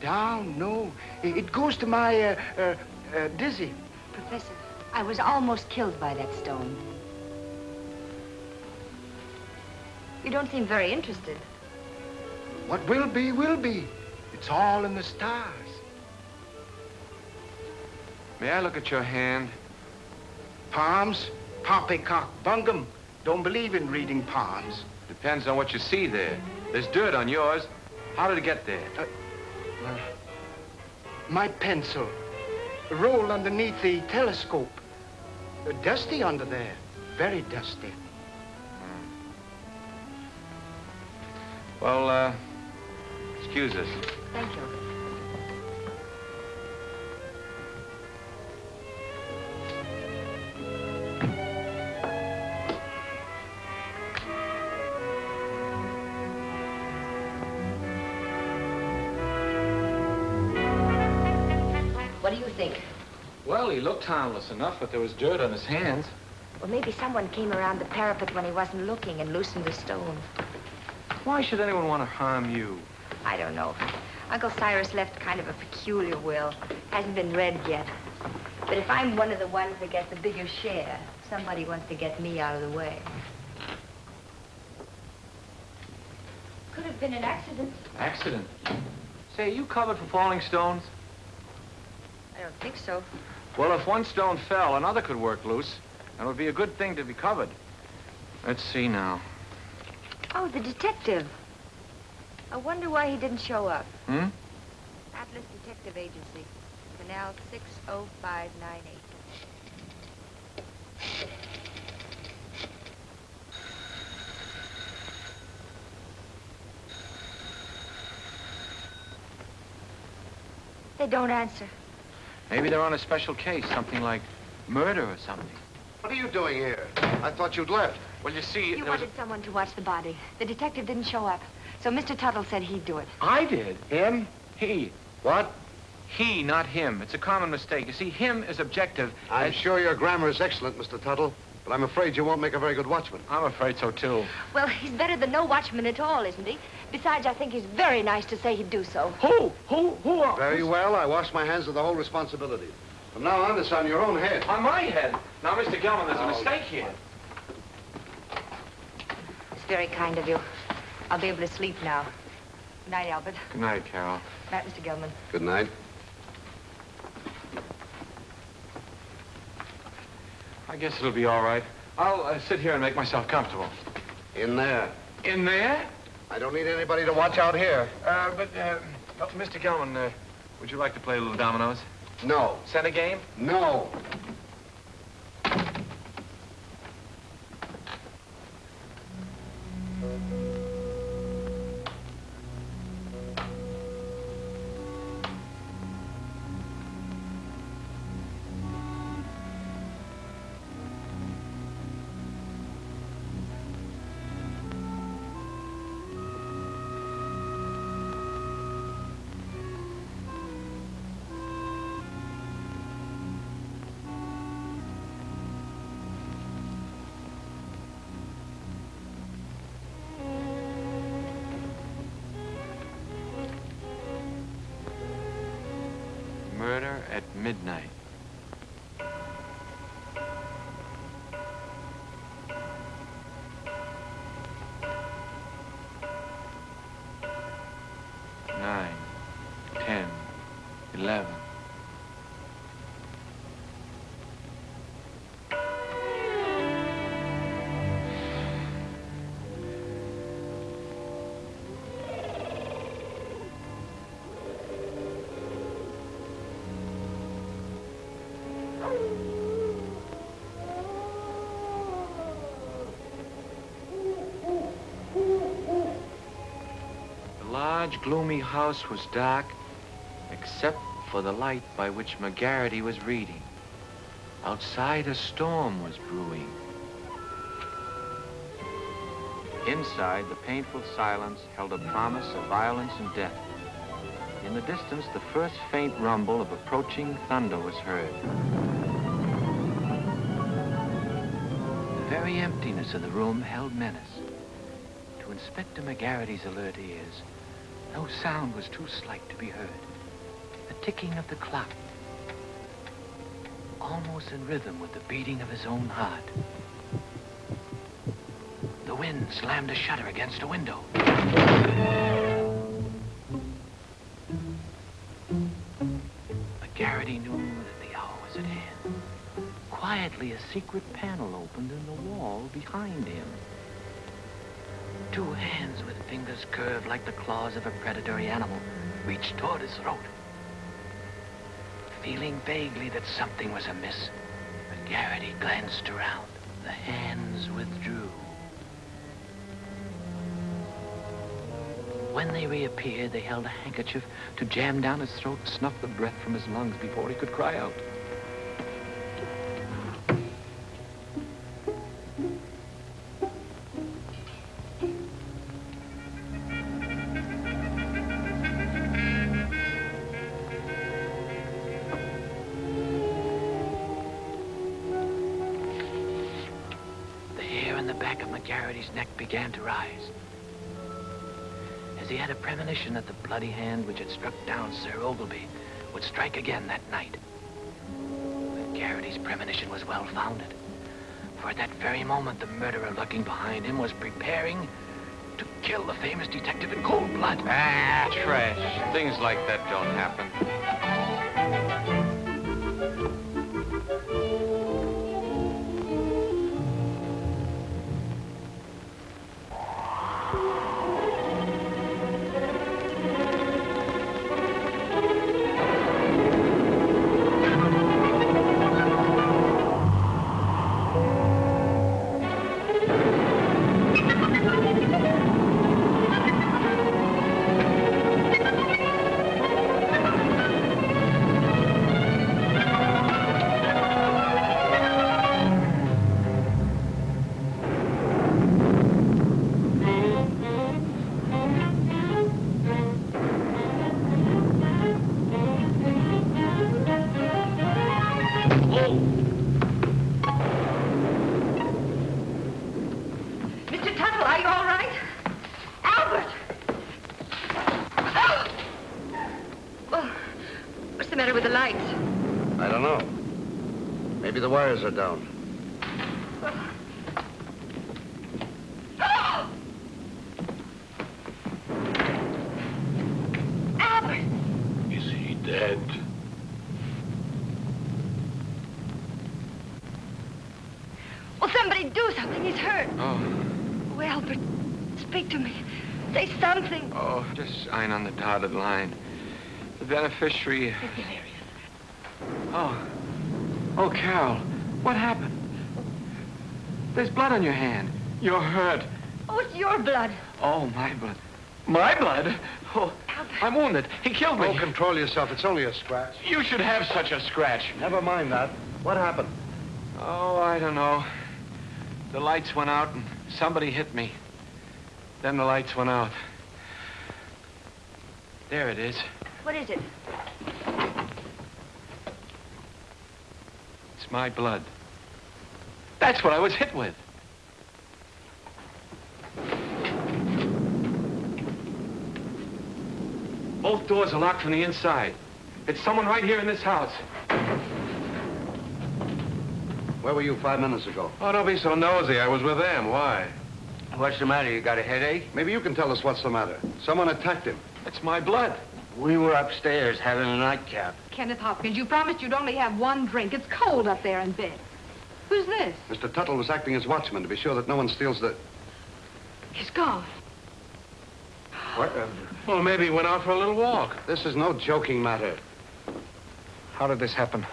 Speaker 18: Down, no. It, it goes to my uh, uh, uh, dizzy.
Speaker 9: Professor, I was almost killed by that stone. You don't seem very interested.
Speaker 18: What will be, will be. It's all in the stars.
Speaker 3: May I look at your hand?
Speaker 18: Palms? Poppycock bungum. Don't believe in reading palms.
Speaker 3: Depends on what you see there. There's dirt on yours. How did it get there?
Speaker 18: Uh, well, my pencil. Rolled underneath the telescope. Uh, dusty under there. Very dusty.
Speaker 3: Well, uh, excuse us.
Speaker 9: Thank you.
Speaker 3: Harmless enough, but there was dirt on his hands.
Speaker 9: Well, maybe someone came around the parapet when he wasn't looking and loosened the stone.
Speaker 3: Why should anyone want to harm you?
Speaker 9: I don't know. Uncle Cyrus left kind of a peculiar will. Hasn't been read yet. But if I'm one of the ones that gets the bigger share, somebody wants to get me out of the way. Could have been an accident.
Speaker 3: Accident? Say, are you covered for falling stones?
Speaker 9: I don't think so.
Speaker 3: Well, if one stone fell, another could work loose. And it would be a good thing to be covered. Let's see now.
Speaker 9: Oh, the detective. I wonder why he didn't show up.
Speaker 3: Hmm?
Speaker 9: Atlas Detective Agency, Canal 60598.
Speaker 19: They don't answer.
Speaker 3: Maybe they're on a special case, something like murder or something.
Speaker 4: What are you doing here? I thought you'd left.
Speaker 3: Well, you see,
Speaker 9: You
Speaker 3: there was
Speaker 9: wanted someone to watch the body. The detective didn't show up. So Mr. Tuttle said he'd do it.
Speaker 3: I did.
Speaker 4: Him?
Speaker 3: He.
Speaker 4: What?
Speaker 3: He, not him. It's a common mistake. You see, him is objective.
Speaker 4: I'm
Speaker 3: as-
Speaker 4: sure your grammar is excellent, Mr. Tuttle, but I'm afraid you won't make a very good watchman.
Speaker 3: I'm afraid so, too.
Speaker 9: Well, he's better than no watchman at all, isn't he? Besides, I think he's very nice to say he'd do so.
Speaker 3: Who? Who? Who are...
Speaker 4: Very well, I wash my hands of the whole responsibility. From now on, it's on your own head.
Speaker 3: On my head. Now, Mr. Gelman, there's a
Speaker 4: Oh.
Speaker 3: mistake here.
Speaker 19: It's very kind of you. I'll be able to sleep now. Good night, Albert.
Speaker 3: Good night, Carol.
Speaker 19: Good night, Mr. Gelman.
Speaker 4: Good night.
Speaker 3: I guess it'll be all right. I'll uh, sit here and make myself comfortable.
Speaker 4: In there.
Speaker 3: In there?
Speaker 4: I don't need anybody to watch out here.
Speaker 3: Uh, but, uh, oh, Mr. Gelman, uh, would you like to play a little dominoes?
Speaker 4: No.
Speaker 3: Center game?
Speaker 4: No.
Speaker 3: Large, gloomy house was dark, except for the light by which McGarrity was reading. Outside, a storm was brewing. Inside, the painful silence held a promise of violence and death. In the distance, the first faint rumble of approaching thunder was heard. The very emptiness of the room held menace. To Inspector McGarrity's alert ears, no sound was too slight to be heard. The ticking of the clock, almost in rhythm with the beating of his own heart. The wind slammed a shutter against a window. McGarrity knew that the hour was at hand. Quietly, a secret panel opened in the wall behind him. Two hands with fingers curved like the claws of a predatory animal reached toward his throat. Feeling vaguely that something was amiss, McGarrity glanced around. The hands withdrew. When they reappeared, they held a handkerchief to jam down his throat and snuff the breath from his lungs before he could cry out. Bloody hand which had struck down Sir Ogilvy would strike again that night. McGarrity's premonition was well founded. For at that very moment, the murderer lurking behind him was preparing to kill the famous detective in cold blood.
Speaker 20: Ah, trash. Things like that don't happen.
Speaker 4: Maybe are down.
Speaker 10: Albert!
Speaker 12: Is he dead?
Speaker 10: Will somebody do something? He's hurt.
Speaker 3: Oh,
Speaker 10: Oh, Albert, speak to me. Say something.
Speaker 3: oh, just sign on the dotted line. The beneficiary. Oh. Oh, Carol, what happened? There's blood on your hand. You're hurt.
Speaker 10: Oh, it's your blood.
Speaker 3: Oh, my blood. My blood? Oh, I'm wounded. He killed me.
Speaker 4: Oh, control yourself. It's only a scratch.
Speaker 3: You should have such a scratch.
Speaker 4: Never mind that. What happened?
Speaker 3: Oh, I don't know. The lights went out and somebody hit me. Then the lights went out. There it is.
Speaker 10: What is it?
Speaker 3: It's my blood. That's what I was hit with. Both doors are locked from the inside. It's someone right here in this house.
Speaker 4: Where were you five minutes ago?
Speaker 7: Oh, don't be so nosy. I was with them. Why?
Speaker 13: What's the matter? You got a headache?
Speaker 4: Maybe you can tell us what's the matter. Someone attacked him.
Speaker 3: It's my blood.
Speaker 13: We were upstairs having a nightcap.
Speaker 5: Kenneth Hopkins, you promised you'd only have one drink. It's cold up there in bed. Who's this?
Speaker 4: Mr. Tuttle was acting as watchman to be sure that no one steals the...
Speaker 5: He's gone.
Speaker 4: What? Uh,
Speaker 7: Well, maybe he went out for a little walk.
Speaker 4: this is no joking matter.
Speaker 18: How did this happen?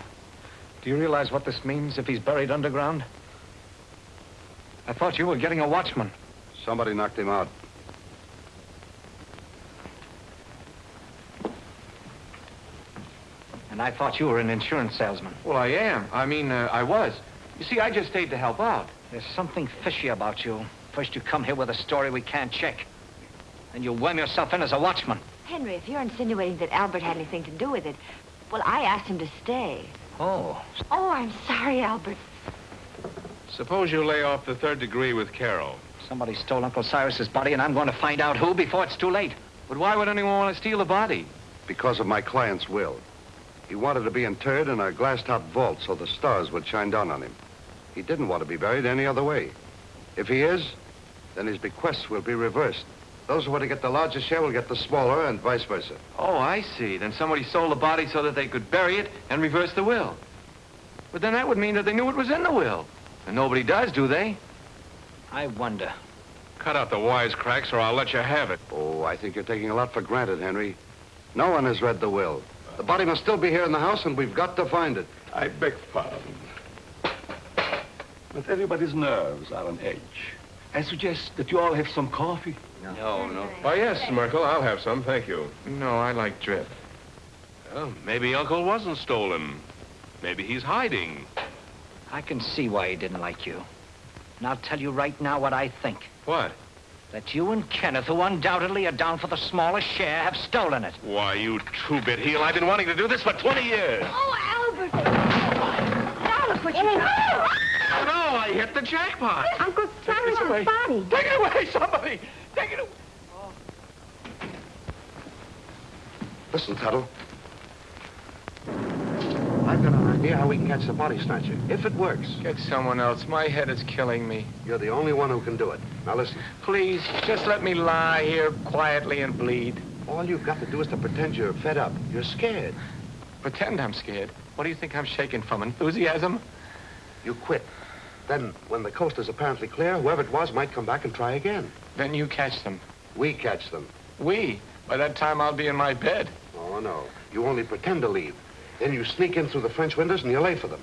Speaker 18: Do you realize what this means if he's buried underground? I thought you were getting a watchman.
Speaker 4: Somebody knocked him out.
Speaker 18: And I thought you were an insurance salesman.
Speaker 3: Well, I am. I mean, uh, I was. You see, I just stayed to help out.
Speaker 18: There's something fishy about you. First you come here with a story we can't check. Then you worm yourself in as a watchman.
Speaker 9: Henry, if you're insinuating that Albert had anything to do with it, well, I asked him to stay.
Speaker 18: Oh.
Speaker 9: Oh, I'm sorry, Albert.
Speaker 7: Suppose you lay off the third degree with Carol.
Speaker 18: Somebody stole Uncle Cyrus's body, and I'm going to find out who before it's too late.
Speaker 3: But why would anyone want to steal the body?
Speaker 4: Because of my client's will. He wanted to be interred in a glass-top vault so the stars would shine down on him. He didn't want to be buried any other way. If he is, then his bequests will be reversed. Those who are to get the larger share will get the smaller, and vice versa.
Speaker 3: Oh, I see. Then somebody stole the body so that they could bury it and reverse the will. But then that would mean that they knew it was in the will. And nobody does, do they?
Speaker 18: I wonder.
Speaker 7: Cut out the wisecracks or I'll let you have it.
Speaker 4: Oh, I think you're taking a lot for granted, Henry. No one has read the will. The body must still be here in the house, and we've got to find it.
Speaker 12: I beg pardon. But everybody's nerves are on edge. I suggest that you all have some coffee.
Speaker 13: No, no.
Speaker 7: Oh, yes, Merkil, I'll have some, thank you.
Speaker 3: No, I like drip.
Speaker 7: Well, maybe Uncle wasn't stolen. Maybe he's hiding.
Speaker 18: I can see why he didn't like you. And I'll tell you right now what I think.
Speaker 7: What?
Speaker 18: That you and Kenneth, who undoubtedly are down for the smallest share, have stolen it.
Speaker 7: Why, you two-bit heel, I've been wanting to do this for 20 years.
Speaker 10: Oh, Albert! Albert, what you
Speaker 3: Oh, no, I hit the jackpot.
Speaker 10: Uncle
Speaker 3: Cyrus's away.
Speaker 10: body.
Speaker 3: Take it away, somebody. Take it away.
Speaker 4: Listen, Tuttle. I've got an idea how we can catch the body snatcher. If it works,
Speaker 3: Get someone else. My head is killing me.
Speaker 4: you're the only one who can do it. Now listen.
Speaker 3: Please, just let me lie here quietly and bleed.
Speaker 4: All you've got to do is to pretend you're fed up. You're scared.
Speaker 3: Pretend I'm scared. What do you think I'm shaking from? Enthusiasm?
Speaker 4: You quit. Then, when the coast is apparently clear, whoever it was might come back and try again.
Speaker 3: Then you catch them.
Speaker 4: We catch them.
Speaker 3: We? By that time, I'll be in my bed.
Speaker 4: Oh, no. You only pretend to leave. Then you sneak in through the French windows and you lay for them.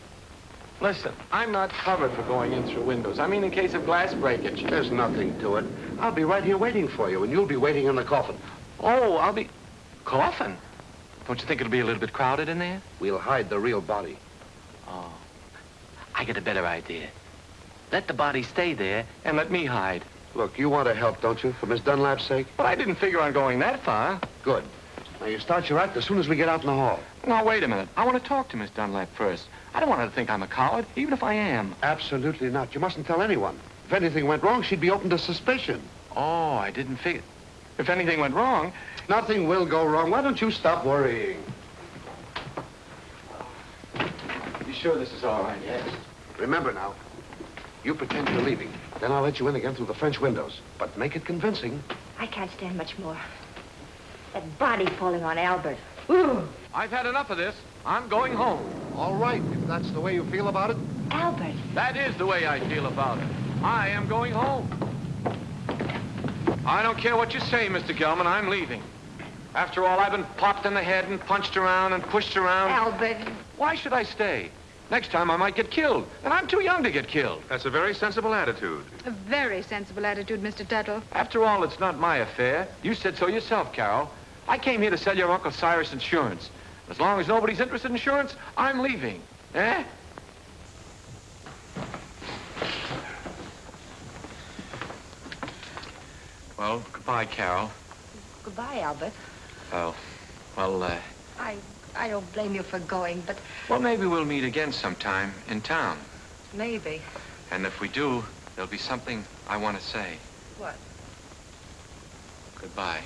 Speaker 3: Listen, I'm not covered for going in through windows. I mean in case of glass breakage.
Speaker 4: There's nothing to it. I'll be right here waiting for you, and you'll be waiting in the coffin.
Speaker 3: Oh, I'll be... Coffin? Don't you think it'll be a little bit crowded in there?
Speaker 4: We'll hide the real body.
Speaker 3: Oh. I get a better idea. Let the body stay there and let me hide.
Speaker 4: Look, you want to help, don't you, for Miss Dunlap's sake?
Speaker 3: But I didn't figure on going that far.
Speaker 4: Good. Now, you start your act as soon as we get out in the hall.
Speaker 3: Now, wait a minute. I want to talk to Miss Dunlap first. I don't want her to think I'm a coward, even if I am.
Speaker 4: Absolutely not. You mustn't tell anyone. If anything went wrong, she'd be open to suspicion.
Speaker 3: Oh, I didn't figure. If anything went wrong...
Speaker 4: Nothing will go wrong. Why don't you stop worrying?
Speaker 3: You sure this is all right?
Speaker 4: Yes. Remember now, you pretend you're leaving. Then I'll let you in again through the French windows. But make it convincing.
Speaker 9: I can't stand much more. That body falling on Albert. Ooh.
Speaker 3: I've had enough of this. I'm going home.
Speaker 4: All right, if that's the way you feel about it.
Speaker 9: Albert.
Speaker 3: That is the way I feel about it. I am going home. I don't care what you say, Mr. Gelman. I'm leaving. After all, I've been popped in the head and punched around and pushed around.
Speaker 9: Albert.
Speaker 3: Why should I stay? Next time I might get killed, and I'm too young to get killed.
Speaker 7: That's a very sensible attitude.
Speaker 5: A very sensible attitude, Mr. Tuttle.
Speaker 3: After all, it's not my affair. You said so yourself, Carol. I came here to sell your Uncle Cyrus insurance. As long as nobody's interested in insurance, I'm leaving. Eh? Well, goodbye, Carol.
Speaker 9: Goodbye, Albert.
Speaker 3: Oh, well, uh,
Speaker 9: I I don't blame you for going, but
Speaker 3: well, maybe we'll meet again sometime in town.
Speaker 9: maybe.
Speaker 3: And if we do, there'll be something I want to say.
Speaker 9: What?
Speaker 3: Goodbye.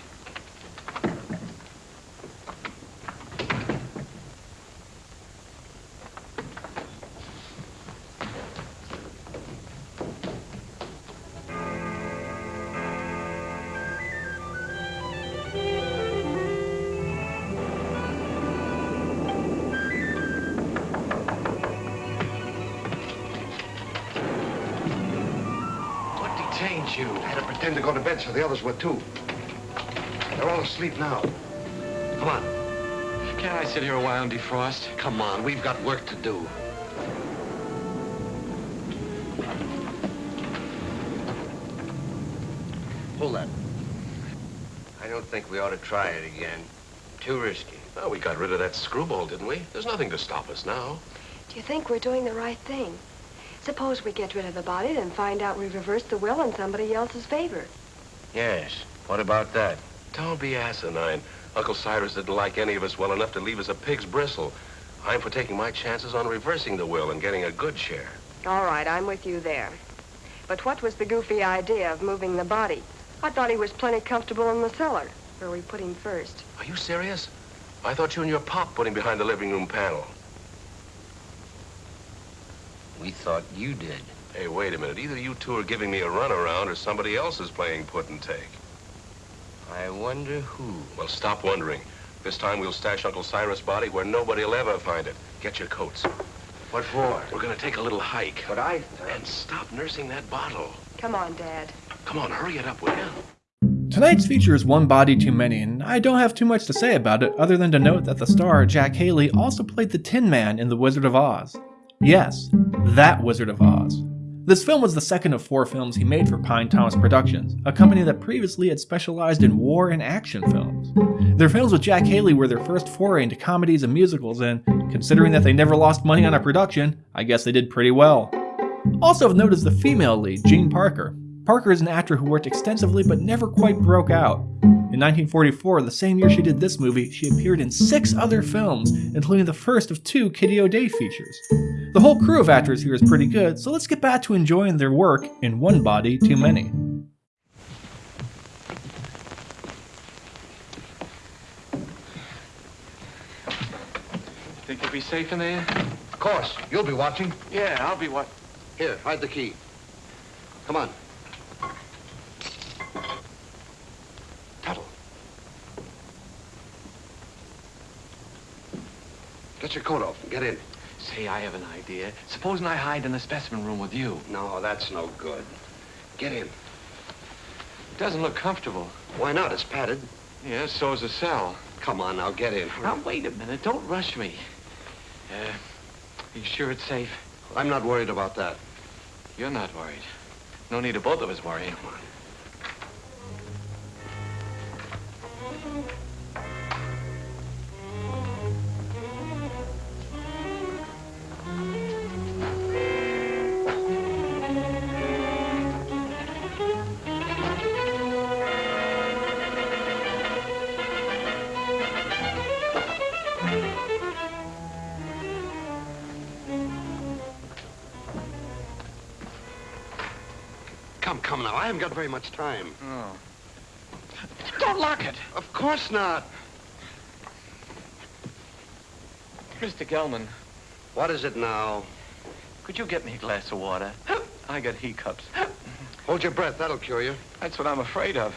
Speaker 4: So the others were too. They're all asleep now. Come on.
Speaker 3: Can't I sit here a while and defrost?
Speaker 4: Come on, we've got work to do.
Speaker 13: Hold that. I don't think we ought to try it again. Too risky.
Speaker 7: Well, we got rid of that screwball, didn't we? There's nothing to stop us now.
Speaker 21: Do you think we're doing the right thing? Suppose we get rid of the body, then find out we've reversed the will in somebody else's favor.
Speaker 13: Yes. What about that?
Speaker 7: Don't be asinine. Uncle Cyrus didn't like any of us well enough to leave us a pig's bristle. I'm for taking my chances on reversing the will and getting a good share.
Speaker 21: All right, I'm with you there. But what was the goofy idea of moving the body? I thought he was plenty comfortable in the cellar, where we put him first.
Speaker 7: Are you serious? I thought you and your pop put him behind the living room panel.
Speaker 13: We thought you did.
Speaker 7: Hey, wait a minute. Either you two are giving me a runaround or somebody else is playing put and take.
Speaker 13: I wonder who.
Speaker 7: Well, stop wondering. This time we'll stash Uncle Cyrus' body where nobody will ever find it. Get your coats.
Speaker 13: What for?
Speaker 7: We're gonna take a little hike.
Speaker 13: But I...
Speaker 7: And stop nursing that bottle.
Speaker 21: Come on, Dad.
Speaker 7: Come on, hurry it up, will you?
Speaker 1: Tonight's feature is One Body Too Many, and I don't have too much to say about it other than to note that the star, Jack Haley, also played the Tin Man in The Wizard of Oz. Yes, that Wizard of Oz. This film was the second of four films he made for Pine Thomas Productions, a company that previously had specialized in war and action films. Their films with Jack Haley were their first foray into comedies and musicals, and considering that they never lost money on a production, I guess they did pretty well. Also of note is the female lead, Jean Parker. Parker is an actor who worked extensively but never quite broke out. In 1944, the same year she did this movie, she appeared in six other films, including the first of two Kitty O'Day features. The whole crew of actors here is pretty good, so let's get back to enjoying their work in One Body Too Many.
Speaker 3: Think you'll be safe in there?
Speaker 4: Of course. You'll be watching.
Speaker 3: Yeah, I'll be what?
Speaker 4: Here, hide the key. Come on. Tuttle. Get your coat off and get in.
Speaker 3: Say, I have an idea. Supposing I hide in the specimen room with you.
Speaker 4: No, that's no good. Get in.
Speaker 3: It doesn't look comfortable.
Speaker 4: Why not? It's padded.
Speaker 3: Yes, is the cell.
Speaker 4: Come on now, get in.
Speaker 3: Now, wait a minute. Don't rush me. Uh, you sure it's safe?
Speaker 4: I'm not worried about that.
Speaker 3: You're not worried. No need of both of us worrying.
Speaker 4: Come on. Haven't got very much time.
Speaker 3: Oh. Don't lock it.
Speaker 4: Of course not.
Speaker 3: Mr. Gelman.
Speaker 4: What is it now?
Speaker 3: Could you get me a glass of water? I got hiccups.
Speaker 4: Hold your breath. That'll cure you.
Speaker 3: That's what I'm afraid of.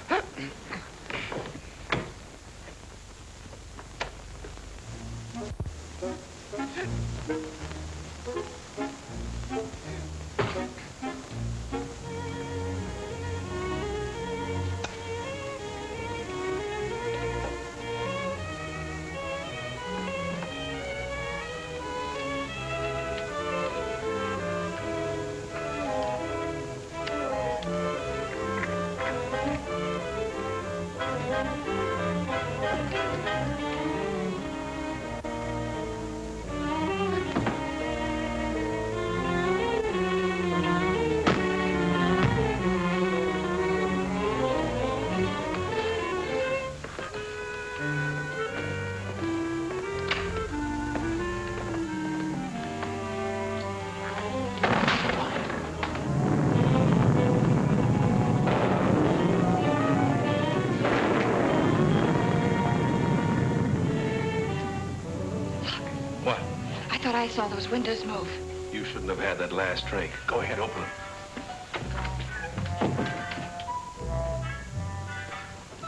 Speaker 9: I saw those windows move.
Speaker 7: You shouldn't have had that last drink. Go ahead, open them.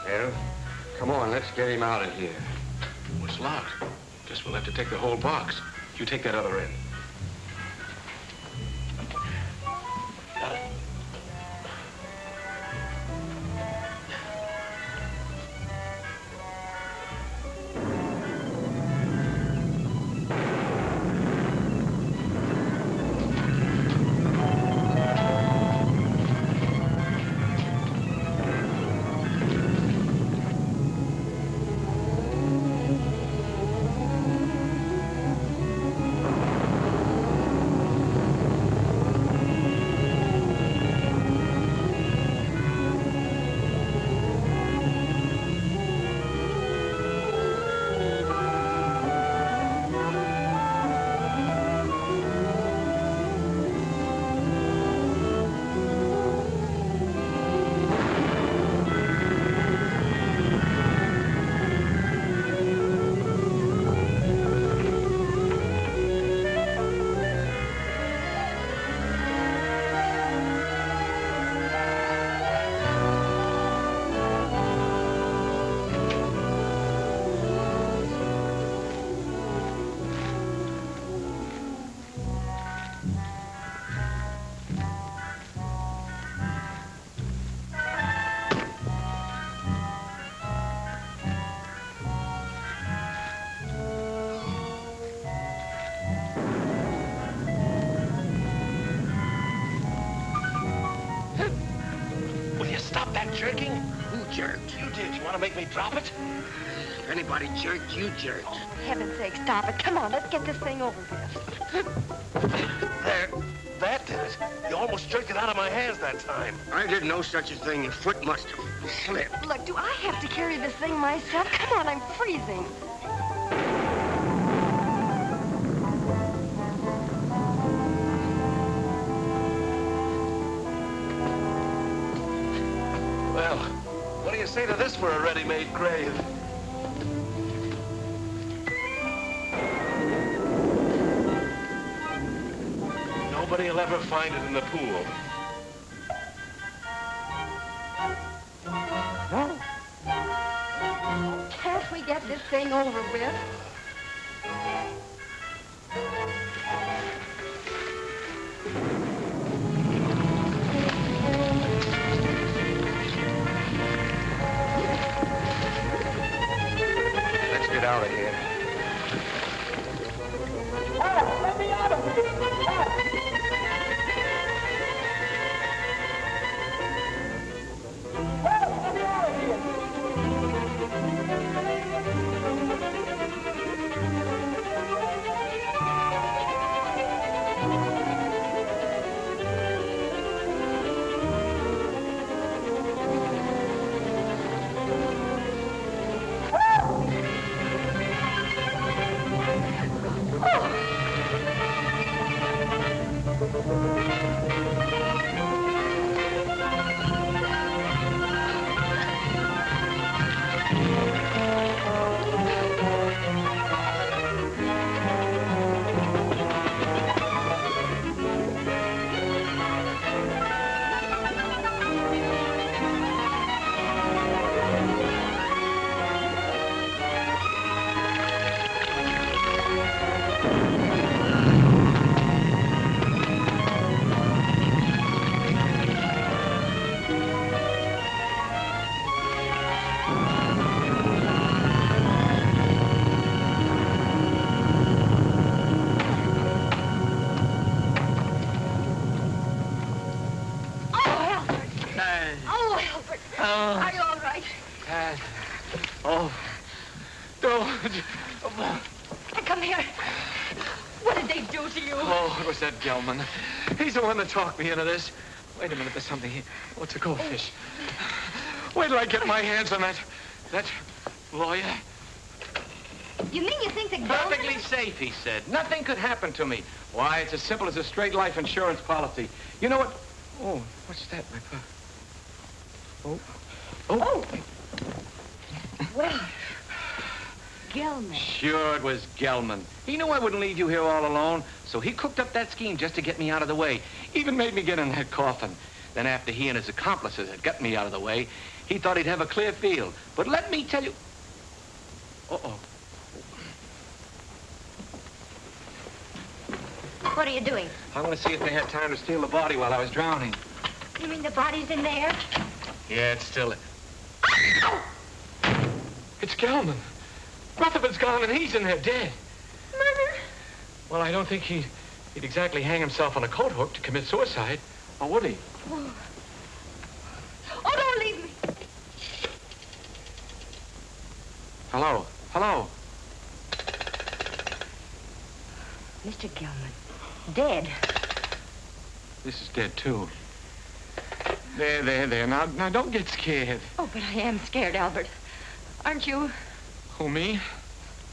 Speaker 13: Well, come on, let's get him out of here.
Speaker 7: It's locked. Guess we'll have to take the whole box. You take that other end.
Speaker 13: Anybody jerked, you jerked.
Speaker 21: For oh, heaven's sake, stop it. Come on, let's get this thing over with.
Speaker 7: There. That did it. You almost jerked it out of my hands that time.
Speaker 13: I did no such a thing. Your foot must have slipped.
Speaker 21: Look, do I have to carry this thing myself? Come on, I'm freezing.
Speaker 7: Well, what do you say to this for a ready-made grave? Nobody will ever find it in the pool. No.
Speaker 21: Can't we get this thing over with?
Speaker 13: Let's get out of here.
Speaker 3: He's the one that talked me into this. Wait a minute, there's something here. What's a goldfish. Wait till I get my hands on that, that lawyer.
Speaker 9: You mean you think the that
Speaker 3: Perfectly safe, he said. Nothing could happen to me. Why, it's as simple as a straight life insurance policy. You know what? Oh, what's that, my pop? Oh. Oh.
Speaker 9: Well, Gelman.
Speaker 3: Sure, it was Gelman. He knew I wouldn't leave you here all alone, so he cooked up that scheme just to get me out of the way. Even made me get in that coffin. Then after he and his accomplices had got me out of the way, he thought he'd have a clear field. But let me tell you... Uh-oh.
Speaker 9: What are you doing?
Speaker 3: I want to see if they had time to steal the body while I was drowning.
Speaker 9: You mean the body's in there?
Speaker 3: Yeah, it's still... It's Gelman. Rutherford's gone and he's in there dead.
Speaker 9: Murder?
Speaker 3: Well, I don't think he'd, he'd exactly hang himself on a coat hook to commit suicide. Or would he?
Speaker 9: Oh, oh don't leave me.
Speaker 3: Hello? Hello?
Speaker 9: Mr. Gelman, dead.
Speaker 3: This is dead, too. There, there, there. Now, now, don't get scared.
Speaker 9: Oh, but I am scared, Albert. Aren't you?
Speaker 3: Who, me?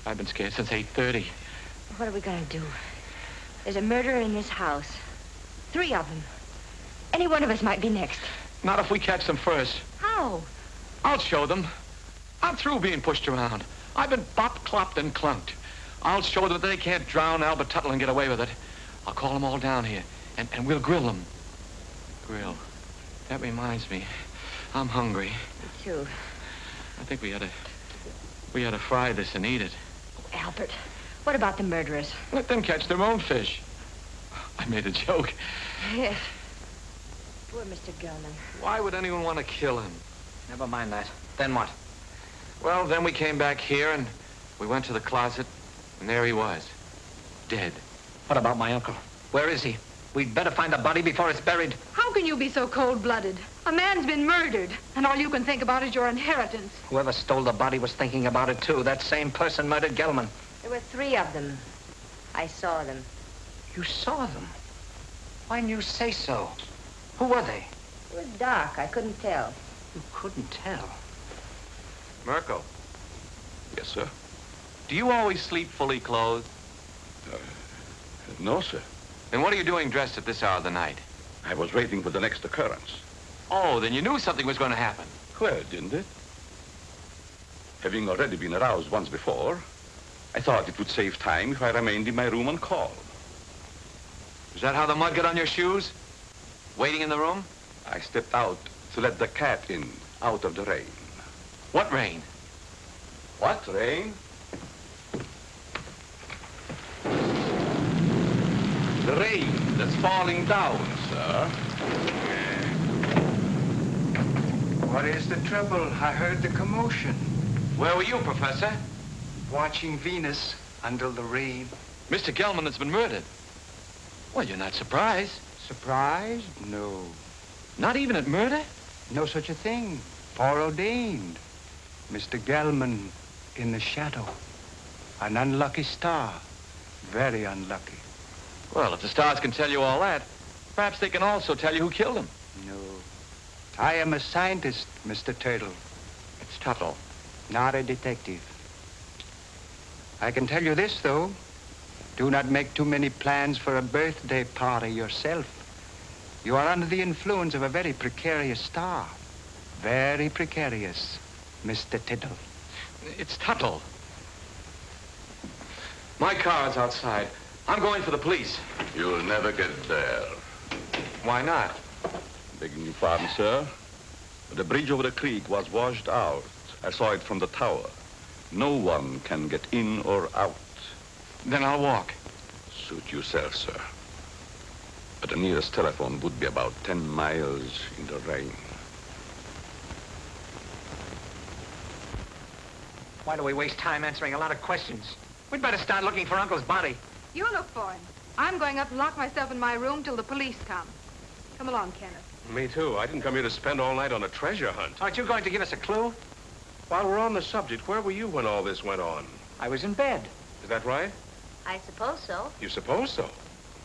Speaker 3: I've been scared since 8.30.
Speaker 9: What are we going to do? There's a murderer in this house. Three of them. Any one of us might be next.
Speaker 3: Not if we catch them first.
Speaker 9: How?
Speaker 3: I'll show them. I'm through being pushed around. I've been bop, clopped, and clunked. I'll show them that they can't drown Albert Tuttle and get away with it. I'll call them all down here, and, and we'll grill them. Grill. That reminds me. I'm hungry.
Speaker 9: Me too.
Speaker 3: I think we ought to... We ought to fry this and eat it.
Speaker 9: Albert, what about the murderers?
Speaker 3: Let them catch their own fish. I made a joke.
Speaker 9: Yes. Poor Mr. Gelman.
Speaker 3: Why would anyone want to kill him?
Speaker 13: Never mind that. Then what?
Speaker 3: Well, then we came back here and we went to the closet, and there he was. Dead.
Speaker 13: What about my uncle? Where is he? We'd better find the body before it's buried.
Speaker 5: How can you be so cold-blooded? A man's been murdered, and all you can think about is your inheritance.
Speaker 13: Whoever stole the body was thinking about it, too. That same person murdered Gelman.
Speaker 9: There were three of them. I saw them.
Speaker 13: You saw them? Why didn't you say so? Who were they?
Speaker 9: It was dark. I couldn't tell.
Speaker 13: You couldn't tell.
Speaker 3: Mirko,
Speaker 12: Yes, sir.
Speaker 3: do you always sleep fully clothed?
Speaker 12: Uh, no, sir.
Speaker 3: Then what are you doing dressed at this hour of the night?
Speaker 12: I was waiting for the next occurrence.
Speaker 3: Oh, then you knew something was going to happen.
Speaker 12: Well, didn't it? Having already been aroused once before, I thought it would save time if I remained in my room on call.
Speaker 3: Is that how the mud got on your shoes? Waiting in the room?
Speaker 12: I stepped out to let the cat in, out of the rain.
Speaker 3: What rain?
Speaker 12: What rain? The rain that's falling down, sir.
Speaker 18: What is the trouble? I heard the commotion.
Speaker 3: Where were you, Professor?
Speaker 18: Watching Venus until the rain.
Speaker 3: Mr. Gelman has been murdered. Well, you're not surprised.
Speaker 18: Surprised? No.
Speaker 3: Not even at murder?
Speaker 18: No such a thing. Foreordained. Mr. Gelman in the shadow. An unlucky star. Very unlucky.
Speaker 3: Well, if the stars can tell you all that, perhaps they can also tell you who killed him.
Speaker 18: No. I am a scientist, Mr. Turtle.
Speaker 3: It's Tuttle.
Speaker 18: Not a detective. I can tell you this, though. Do not make too many plans for a birthday party yourself. You are under the influence of a very precarious star. Very precarious, Mr. Tittle.
Speaker 3: It's Tuttle. My car's outside. I'm going for the police.
Speaker 12: You'll never get there.
Speaker 3: Why not?
Speaker 12: Begging your pardon, sir. The bridge over the creek was washed out. I saw it from the tower. No one can get in or out.
Speaker 3: Then I'll walk.
Speaker 12: Suit yourself, sir. But the nearest telephone would be about 10 miles in the rain.
Speaker 13: Why do we waste time answering a lot of questions? We'd better start looking for Uncle's body.
Speaker 5: You look for him. I'm going up and lock myself in my room till the police come. Come along, Kenneth.
Speaker 7: Me too. I didn't come here to spend all night on a treasure hunt.
Speaker 13: Aren't you going to give us a clue?
Speaker 7: While we're on the subject, where were you when all this went on?
Speaker 13: I was in bed.
Speaker 7: Is that right?
Speaker 9: I suppose so.
Speaker 7: You suppose so?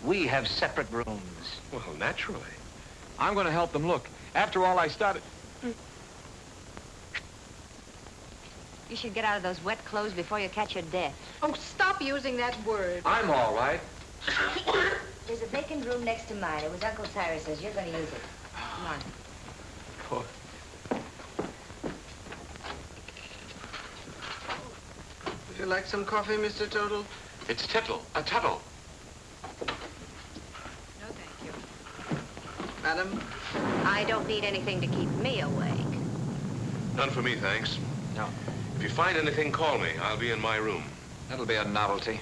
Speaker 18: We have separate rooms.
Speaker 7: Well, naturally.
Speaker 3: I'm going to help them look. After all, I started...
Speaker 9: You should get out of those wet clothes before you catch your death.
Speaker 5: Oh, stop using that word.
Speaker 3: I'm all right.
Speaker 9: There's a vacant room next to mine. It was Uncle Cyrus's. You're going to use it. Come on.
Speaker 3: Poor...
Speaker 13: Would you like some coffee, Mr. Total?
Speaker 7: It's Tittle. A Tuttle.
Speaker 5: No, thank you.
Speaker 13: Madam?
Speaker 9: I don't need anything to keep me awake.
Speaker 7: None for me, thanks.
Speaker 3: No.
Speaker 7: If you find anything, call me. I'll be in my room.
Speaker 3: That'll be a novelty.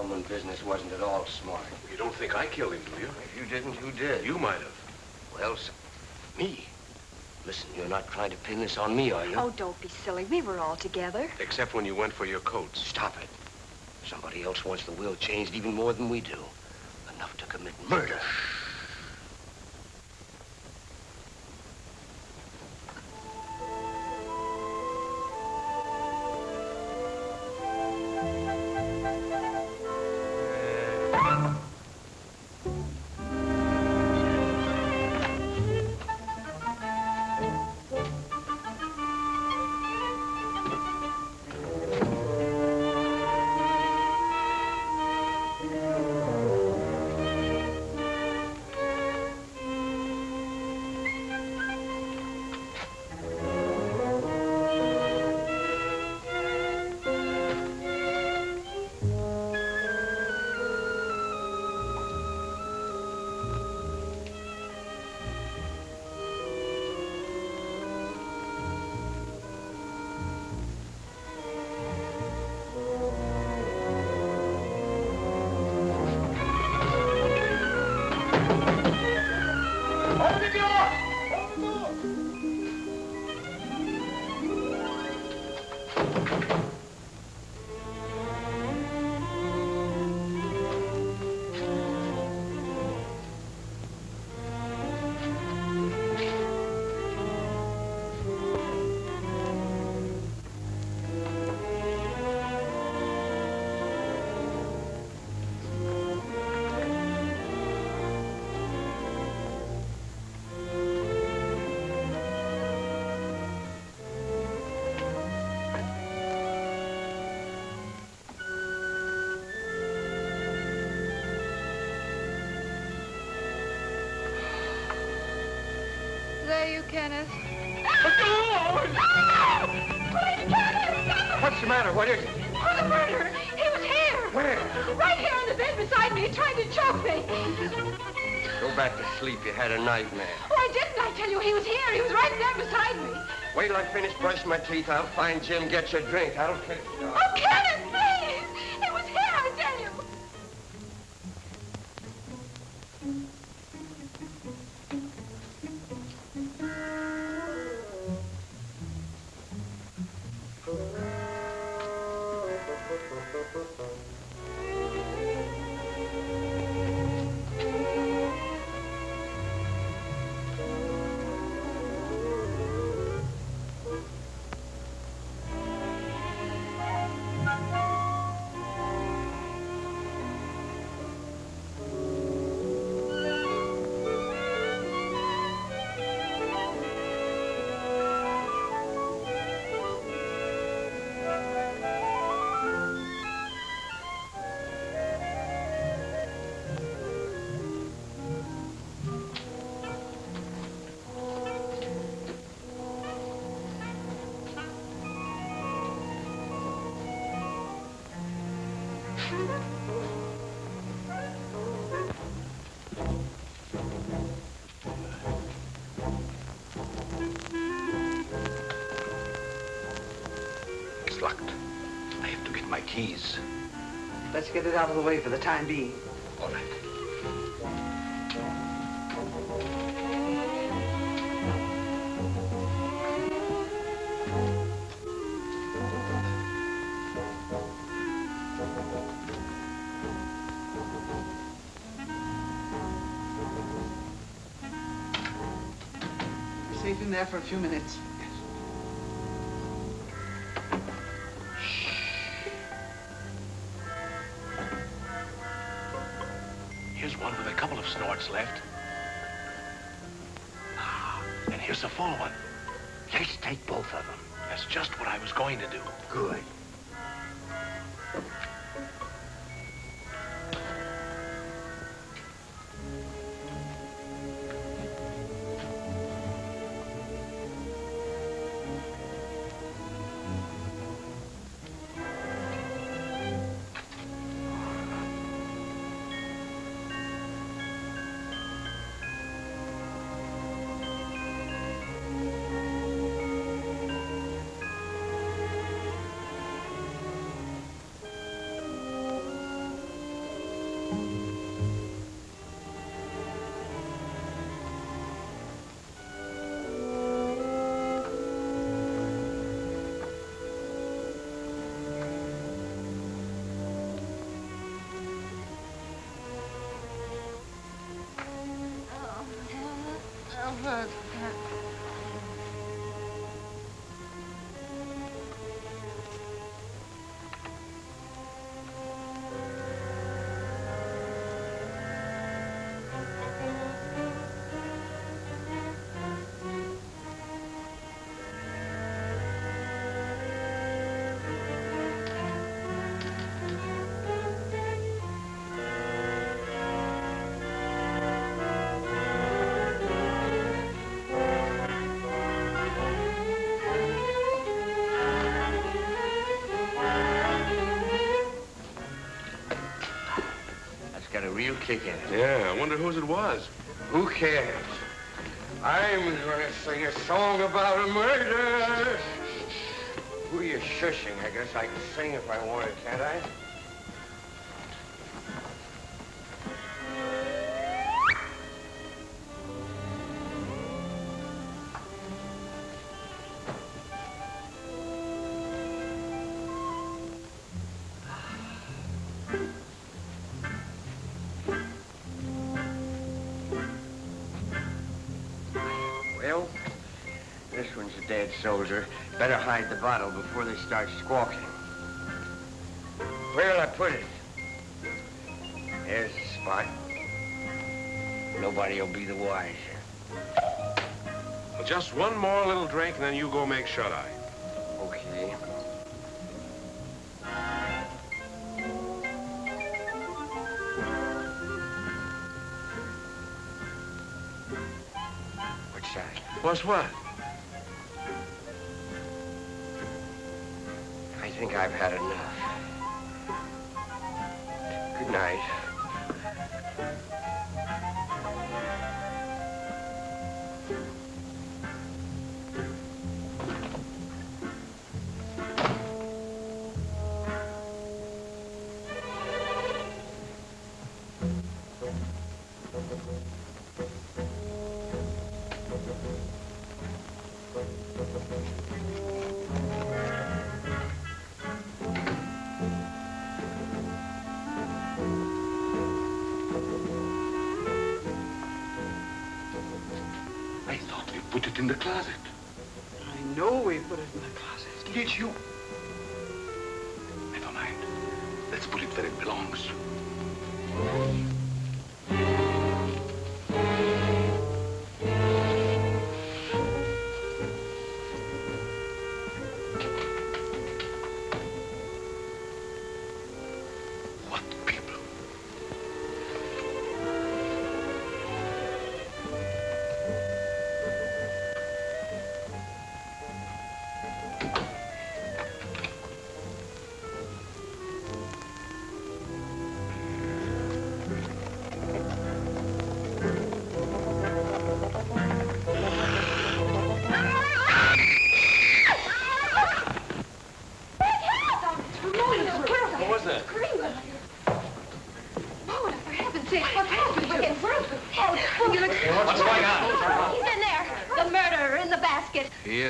Speaker 13: That Gelman business wasn't at all smart.
Speaker 7: You don't think I killed him, do you?
Speaker 13: If you didn't, who did?
Speaker 7: You might have.
Speaker 13: Well, s- me? Listen, you're not trying to pin this on me, are you?
Speaker 21: Oh, don't be silly. We were all together.
Speaker 7: Except when you went for your coats.
Speaker 13: Stop it. Somebody else wants the will changed even more than we do. Enough to commit murder.
Speaker 5: There you, Kenneth.
Speaker 18: What's the matter? What is it?
Speaker 5: Oh, the murderer! He was here!
Speaker 18: Where?
Speaker 5: Right here on the bed beside me, trying to choke me.
Speaker 13: Go back to sleep. You had a nightmare.
Speaker 5: Oh, I didn't. I tell you, he was here. He was right there beside me.
Speaker 13: Wait till I finish brushing my teeth. I'll find Jim, get you a drink. I'll catch you.
Speaker 8: Get
Speaker 22: it out of the way for the time being.
Speaker 8: All right.
Speaker 22: Safe in there for a few minutes.
Speaker 8: That's
Speaker 13: got kick in it.
Speaker 7: Yeah, I wonder whose it was.
Speaker 13: Who cares? I'm gonna sing a song about a murder. Who are you shushing? I guess I can sing if I wanted, can't I? Soldier. Better hide the bottle before they start squawking. Where'll I put it? There's the spot. Nobody'll be the wiser.
Speaker 7: Well, just one more little drink, and then you go make shut-eye.
Speaker 13: Okay. What's that?
Speaker 7: What's what?
Speaker 13: Think I've had enough. Good night.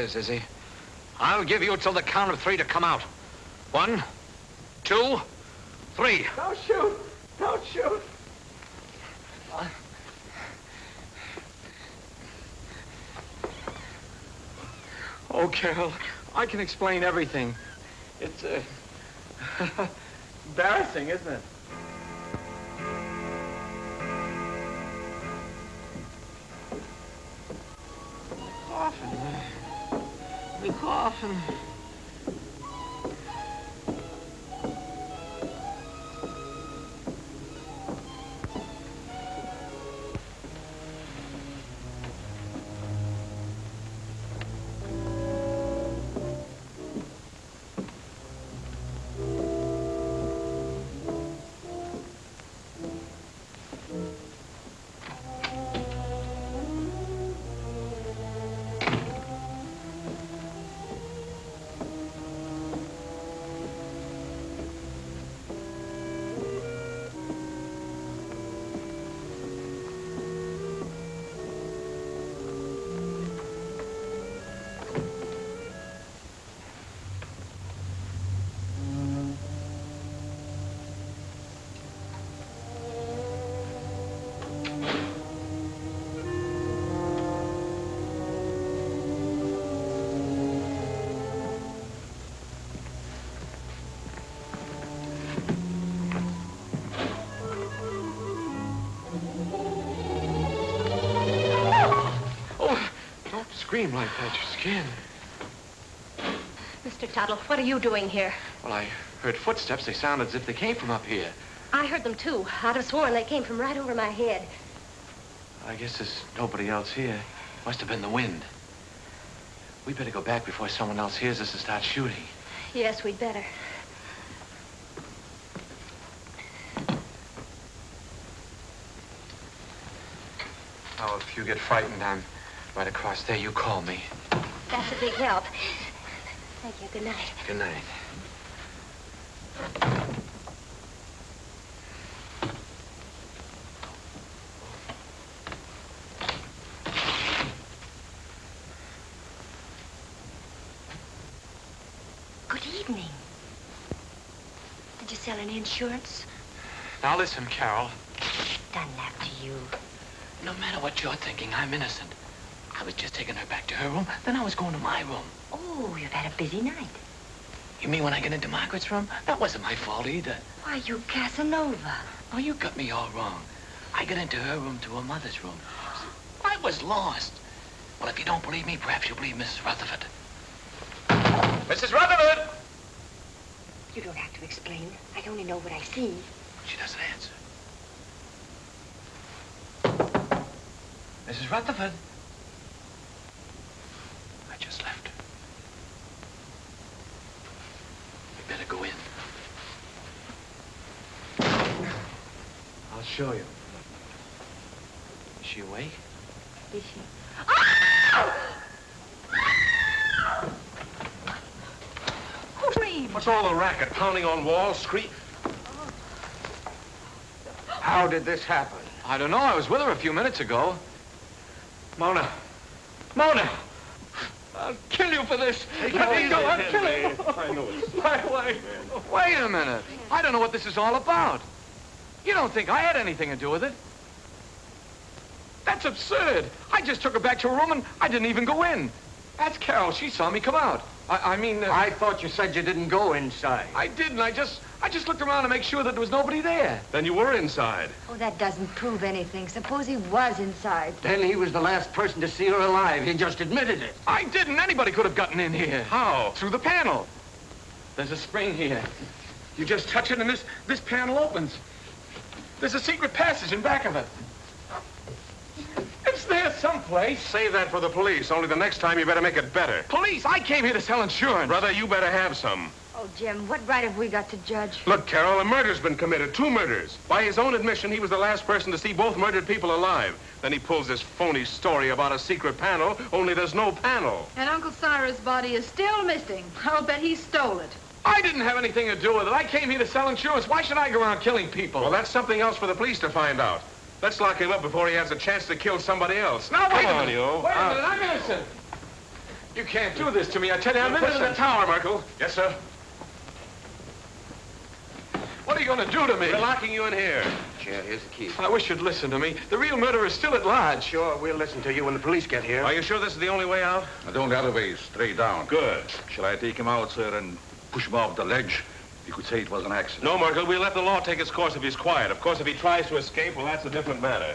Speaker 11: Is, he? I'll give you till the count of three to come out. One, two, three.
Speaker 22: Don't shoot. Don't shoot.
Speaker 3: Oh, Carol, I can explain everything. It's, uh, embarrassing, isn't it?
Speaker 13: The
Speaker 3: scream like that. Your skin.
Speaker 6: Mr. Tuttle, what are you doing here?
Speaker 3: Well, I heard footsteps. They sounded as if they came from up here.
Speaker 6: I heard them too. I'd have sworn they came from right over my head.
Speaker 3: I guess there's nobody else here. Must have been the wind. We better go back before someone else hears us and starts shooting.
Speaker 6: Yes, we'd better.
Speaker 3: Oh, if you get frightened, I'm right across there. You call me.
Speaker 6: That's a big help. Thank you. Good night.
Speaker 3: Good night.
Speaker 6: Good evening. Did you sell any insurance?
Speaker 3: Now listen, Carol.
Speaker 6: Done that to you.
Speaker 8: No matter what you're thinking, I'm innocent. I was just taking her back to her room, then I was going to my room.
Speaker 6: Oh, you've had a busy night.
Speaker 8: You mean when I get into Margaret's room? That wasn't my fault either.
Speaker 6: Why, you Casanova.
Speaker 8: Oh, you got me all wrong. I got into her room to her mother's room. I was lost. Well, if you don't believe me, perhaps you'll believe Mrs. Rutherford.
Speaker 3: Mrs. Rutherford!
Speaker 6: You don't have to explain. I only know what I see.
Speaker 8: She doesn't answer.
Speaker 3: Mrs. Rutherford.
Speaker 8: I left. We better go in.
Speaker 3: I'll show you. Is she awake?
Speaker 6: Is she? Ah!
Speaker 7: Who screamed? What's all the racket? Pounding on walls, scream.
Speaker 11: How did this happen?
Speaker 3: I don't know. I was with her a few minutes ago. Mona. Mona! I'll kill you for this.
Speaker 7: Take
Speaker 3: Let me go. I'll kill you.
Speaker 7: I know it's-
Speaker 3: My wife. Wait a minute. I don't know what this is all about. You don't think I had anything to do with it? That's absurd. I just took her back to her room and I didn't even go in. That's Carol. She saw me come out. I, I mean... Uh,
Speaker 18: I thought you said you didn't go inside.
Speaker 3: I didn't. I just... I just looked around to make sure that there was nobody there.
Speaker 7: Then you were inside.
Speaker 10: Oh, that doesn't prove anything. Suppose he was inside.
Speaker 18: Then he was the last person to see her alive. He just admitted it.
Speaker 3: I didn't. Anybody could have gotten in here.
Speaker 7: How?
Speaker 3: Through the panel. There's a spring here. You just touch it and this, this panel opens. There's a secret passage in back of it. It's there someplace.
Speaker 7: Save that for the police, only the next time you better make it better.
Speaker 3: Police, I came here to sell insurance.
Speaker 7: Brother, you better have some.
Speaker 10: Oh, Jim, what right have we got to judge?
Speaker 7: Look, Carol, a murder's been committed. Two murders. By his own admission, he was the last person to see both murdered people alive. Then he pulls this phony story about a secret panel, only there's no panel.
Speaker 5: And Uncle Cyrus' body is still missing. I'll bet he stole it.
Speaker 3: I didn't have anything to do with it. I came here to sell insurance. Why should I go around killing people?
Speaker 7: Well, that's something else for the police to find out. Let's lock him up before he has a chance to kill somebody else.
Speaker 3: Now, wait
Speaker 7: Come
Speaker 3: a
Speaker 7: on,
Speaker 3: minute.
Speaker 7: you.
Speaker 3: Wait a
Speaker 7: Uh,
Speaker 3: minute. I'm innocent. You can't do this to me. I tell you, I'm
Speaker 7: Put it
Speaker 3: innocent.
Speaker 7: in the tower, Merkil. Yes, sir.
Speaker 3: What are you going to do to me?
Speaker 7: We're locking you in here.
Speaker 14: Chair, here's the key.
Speaker 3: I wish you'd listen to me. The real murderer is still at large.
Speaker 14: Sure, we'll listen to you when the police get here.
Speaker 7: Are you sure this is the only way out?
Speaker 12: I don't have a way, straight down.
Speaker 7: Good.
Speaker 12: Shall I take him out, sir, and push him off the ledge? You could say it was an accident.
Speaker 7: No, Merkil, we'll let the law take its course if he's quiet. Of course, if he tries to escape, well, that's a different matter.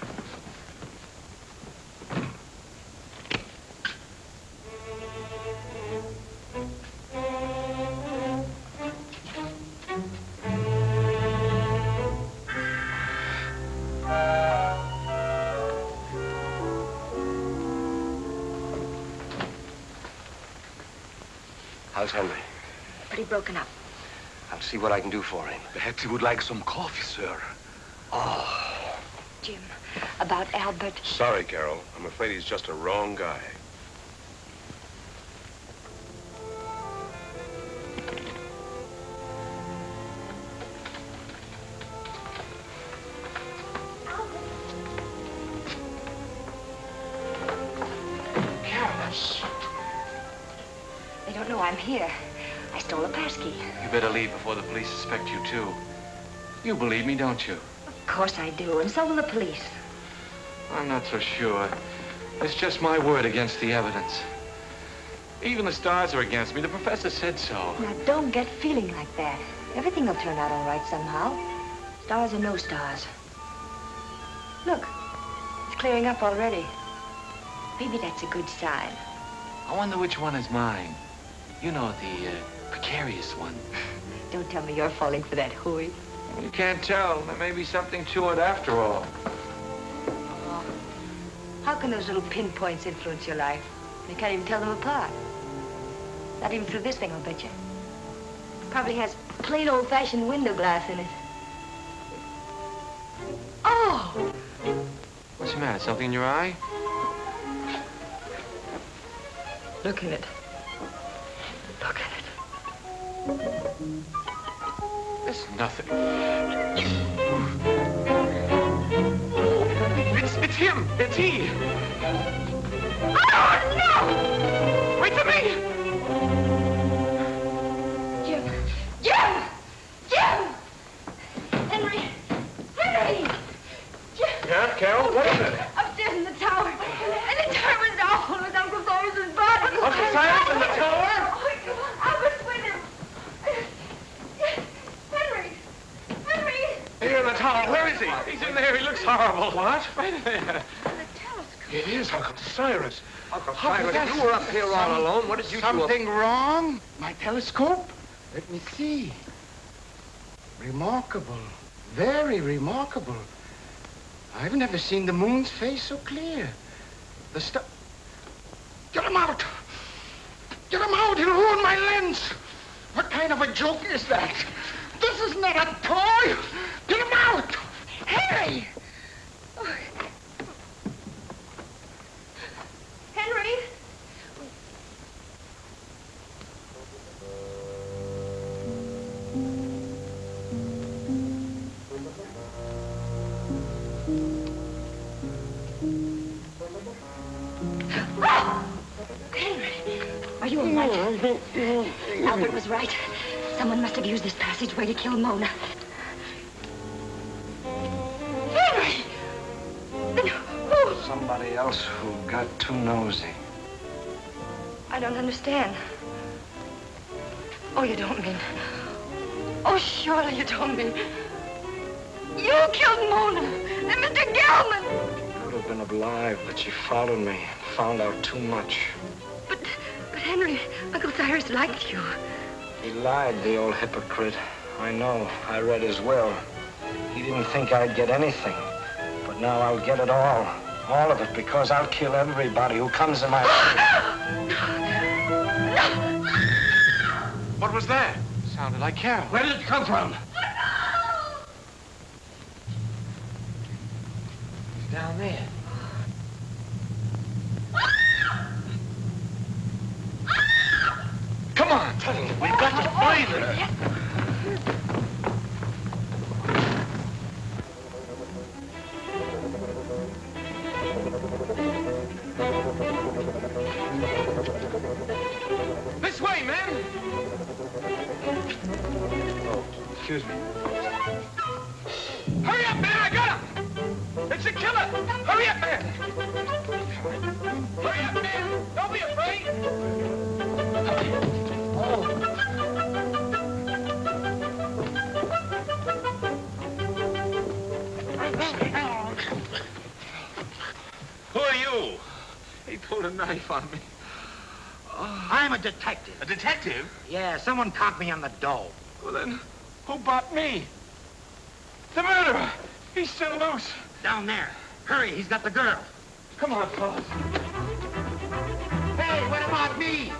Speaker 14: How's Henry?
Speaker 9: Pretty broken up.
Speaker 14: I'll see what I can do for him.
Speaker 12: Perhaps he would like some coffee, sir.
Speaker 14: Oh.
Speaker 9: Jim, about Albert.
Speaker 7: Sorry, Carol. I'm afraid he's just a wrong guy.
Speaker 9: I'm here. I stole a passkey.
Speaker 3: You better leave before the police suspect you, too. You believe me, don't you?
Speaker 9: Of course I do, and so will the police.
Speaker 3: I'm not so sure. It's just my word against the evidence. Even the stars are against me. The professor said so.
Speaker 9: Now, don't get feeling like that. Everything will turn out all right somehow. Stars or no stars. Look, it's clearing up already. Maybe that's a good sign.
Speaker 3: I wonder which one is mine. You know, the uh, precarious one.
Speaker 9: Don't tell me you're falling for that hooey.
Speaker 3: You can't tell. There may be something to it after all. Oh.
Speaker 9: How can those little pinpoints influence your life? You can't even tell them apart. Not even through this thing, I'll bet you. Probably has plain old-fashioned window glass in it. Oh!
Speaker 3: What's the matter? Something in your eye?
Speaker 9: Look in it.
Speaker 3: It's nothing. It's, it's him. It's he. Oh, no! Wait for me!
Speaker 7: Here in the tower. Where is he?
Speaker 3: He's in there. He looks horrible.
Speaker 7: What?
Speaker 3: Right there.
Speaker 7: It is Uncle Cyrus.
Speaker 14: Uncle
Speaker 7: How could
Speaker 14: Cyrus,
Speaker 7: that-
Speaker 14: you were up here all alone. What did you do?
Speaker 18: Something wrong? My telescope? Let me see. Remarkable. Very remarkable. I've never seen the moon's face so clear. The star... Get him out! Get him out! He'll ruin my lens! What kind of a joke is that? This is not a toy! Get him out! Henry!
Speaker 9: Henry! Henry! Are you all right? Albert was right. Someone must have used this passageway to kill Mona. Henry! Then who?
Speaker 14: Somebody else who got too nosy.
Speaker 9: I don't understand. Oh, you don't mean... Oh, surely you don't mean... You killed Mona and Mr. Gelman!
Speaker 14: You could have been alive, but she followed me. Found out too much.
Speaker 9: But, But Henry, Uncle Cyrus liked you.
Speaker 14: He lied, the old hypocrite. I know. I read his will. He didn't think I'd get anything. But now I'll get it all. All of it, because I'll kill everybody who comes in my way.
Speaker 3: What was that? Sounded like Carol.
Speaker 14: Where did it come from?
Speaker 3: Oh, He's down there.
Speaker 15: Someone caught me on the dough.
Speaker 23: Well, then, who bought me? The murderer! He's still loose.
Speaker 15: Down there. Hurry, he's got the girl.
Speaker 23: Come on, fellas.
Speaker 15: Hey, what about me?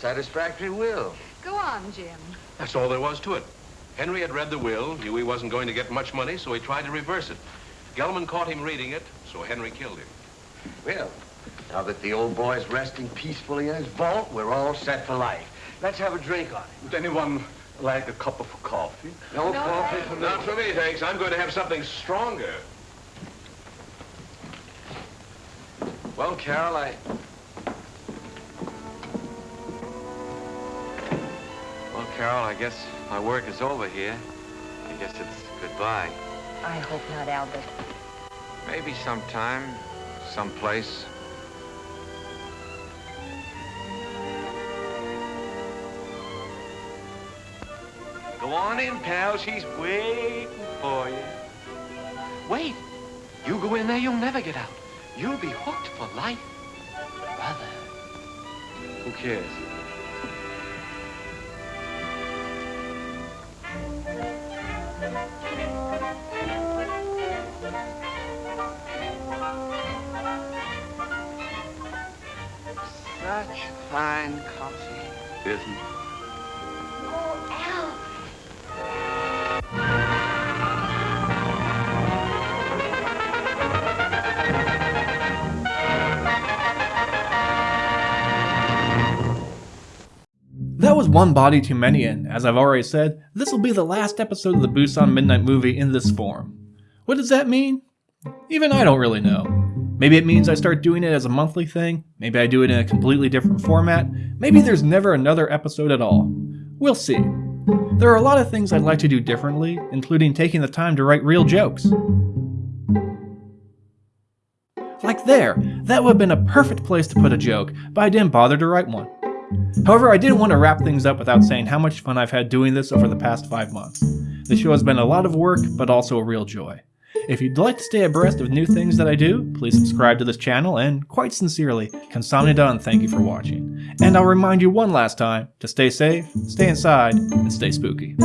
Speaker 13: Satisfactory will.
Speaker 5: Go on, Jim.
Speaker 7: That's all there was to it. Henry had read the will, knew he wasn't going to get much money, so he tried to reverse it. Gelman caught him reading it, so Henry killed him.
Speaker 13: Well, now that the old boy's resting peacefully in his vault, we're all set for life. Let's have a drink on it.
Speaker 12: Would anyone like a cup of coffee?
Speaker 13: No, coffee for me.
Speaker 7: Not for me, thanks. I'm going to have something stronger.
Speaker 13: Well, Carol, I...
Speaker 3: Carol, I guess my work is over here. I guess it's goodbye.
Speaker 9: I hope not, Albert.
Speaker 3: Maybe sometime, someplace. Go on in, pal. She's waiting for you. Wait. You go in there, you'll never get out. You'll be hooked for life. Brother. Who cares?
Speaker 12: Isn't
Speaker 1: That was one body too many, and as I've already said, this will be the last episode of the Busan Midnight movie in this form. What does that mean? Even I don't really know. Maybe it means I start doing it as a monthly thing, maybe I do it in a completely different format, maybe there's never another episode at all. We'll see. There are a lot of things I'd like to do differently, including taking the time to write real jokes. Like there, that would have been a perfect place to put a joke, but I didn't bother to write one. However, I didn't want to wrap things up without saying how much fun I've had doing this over the past five months. The show has been a lot of work, but also a real joy. If you'd like to stay abreast of new things that I do, please subscribe to this channel, and quite sincerely, Kamsamnida and thank you for watching. And I'll remind you one last time to stay safe, stay inside, and stay spooky.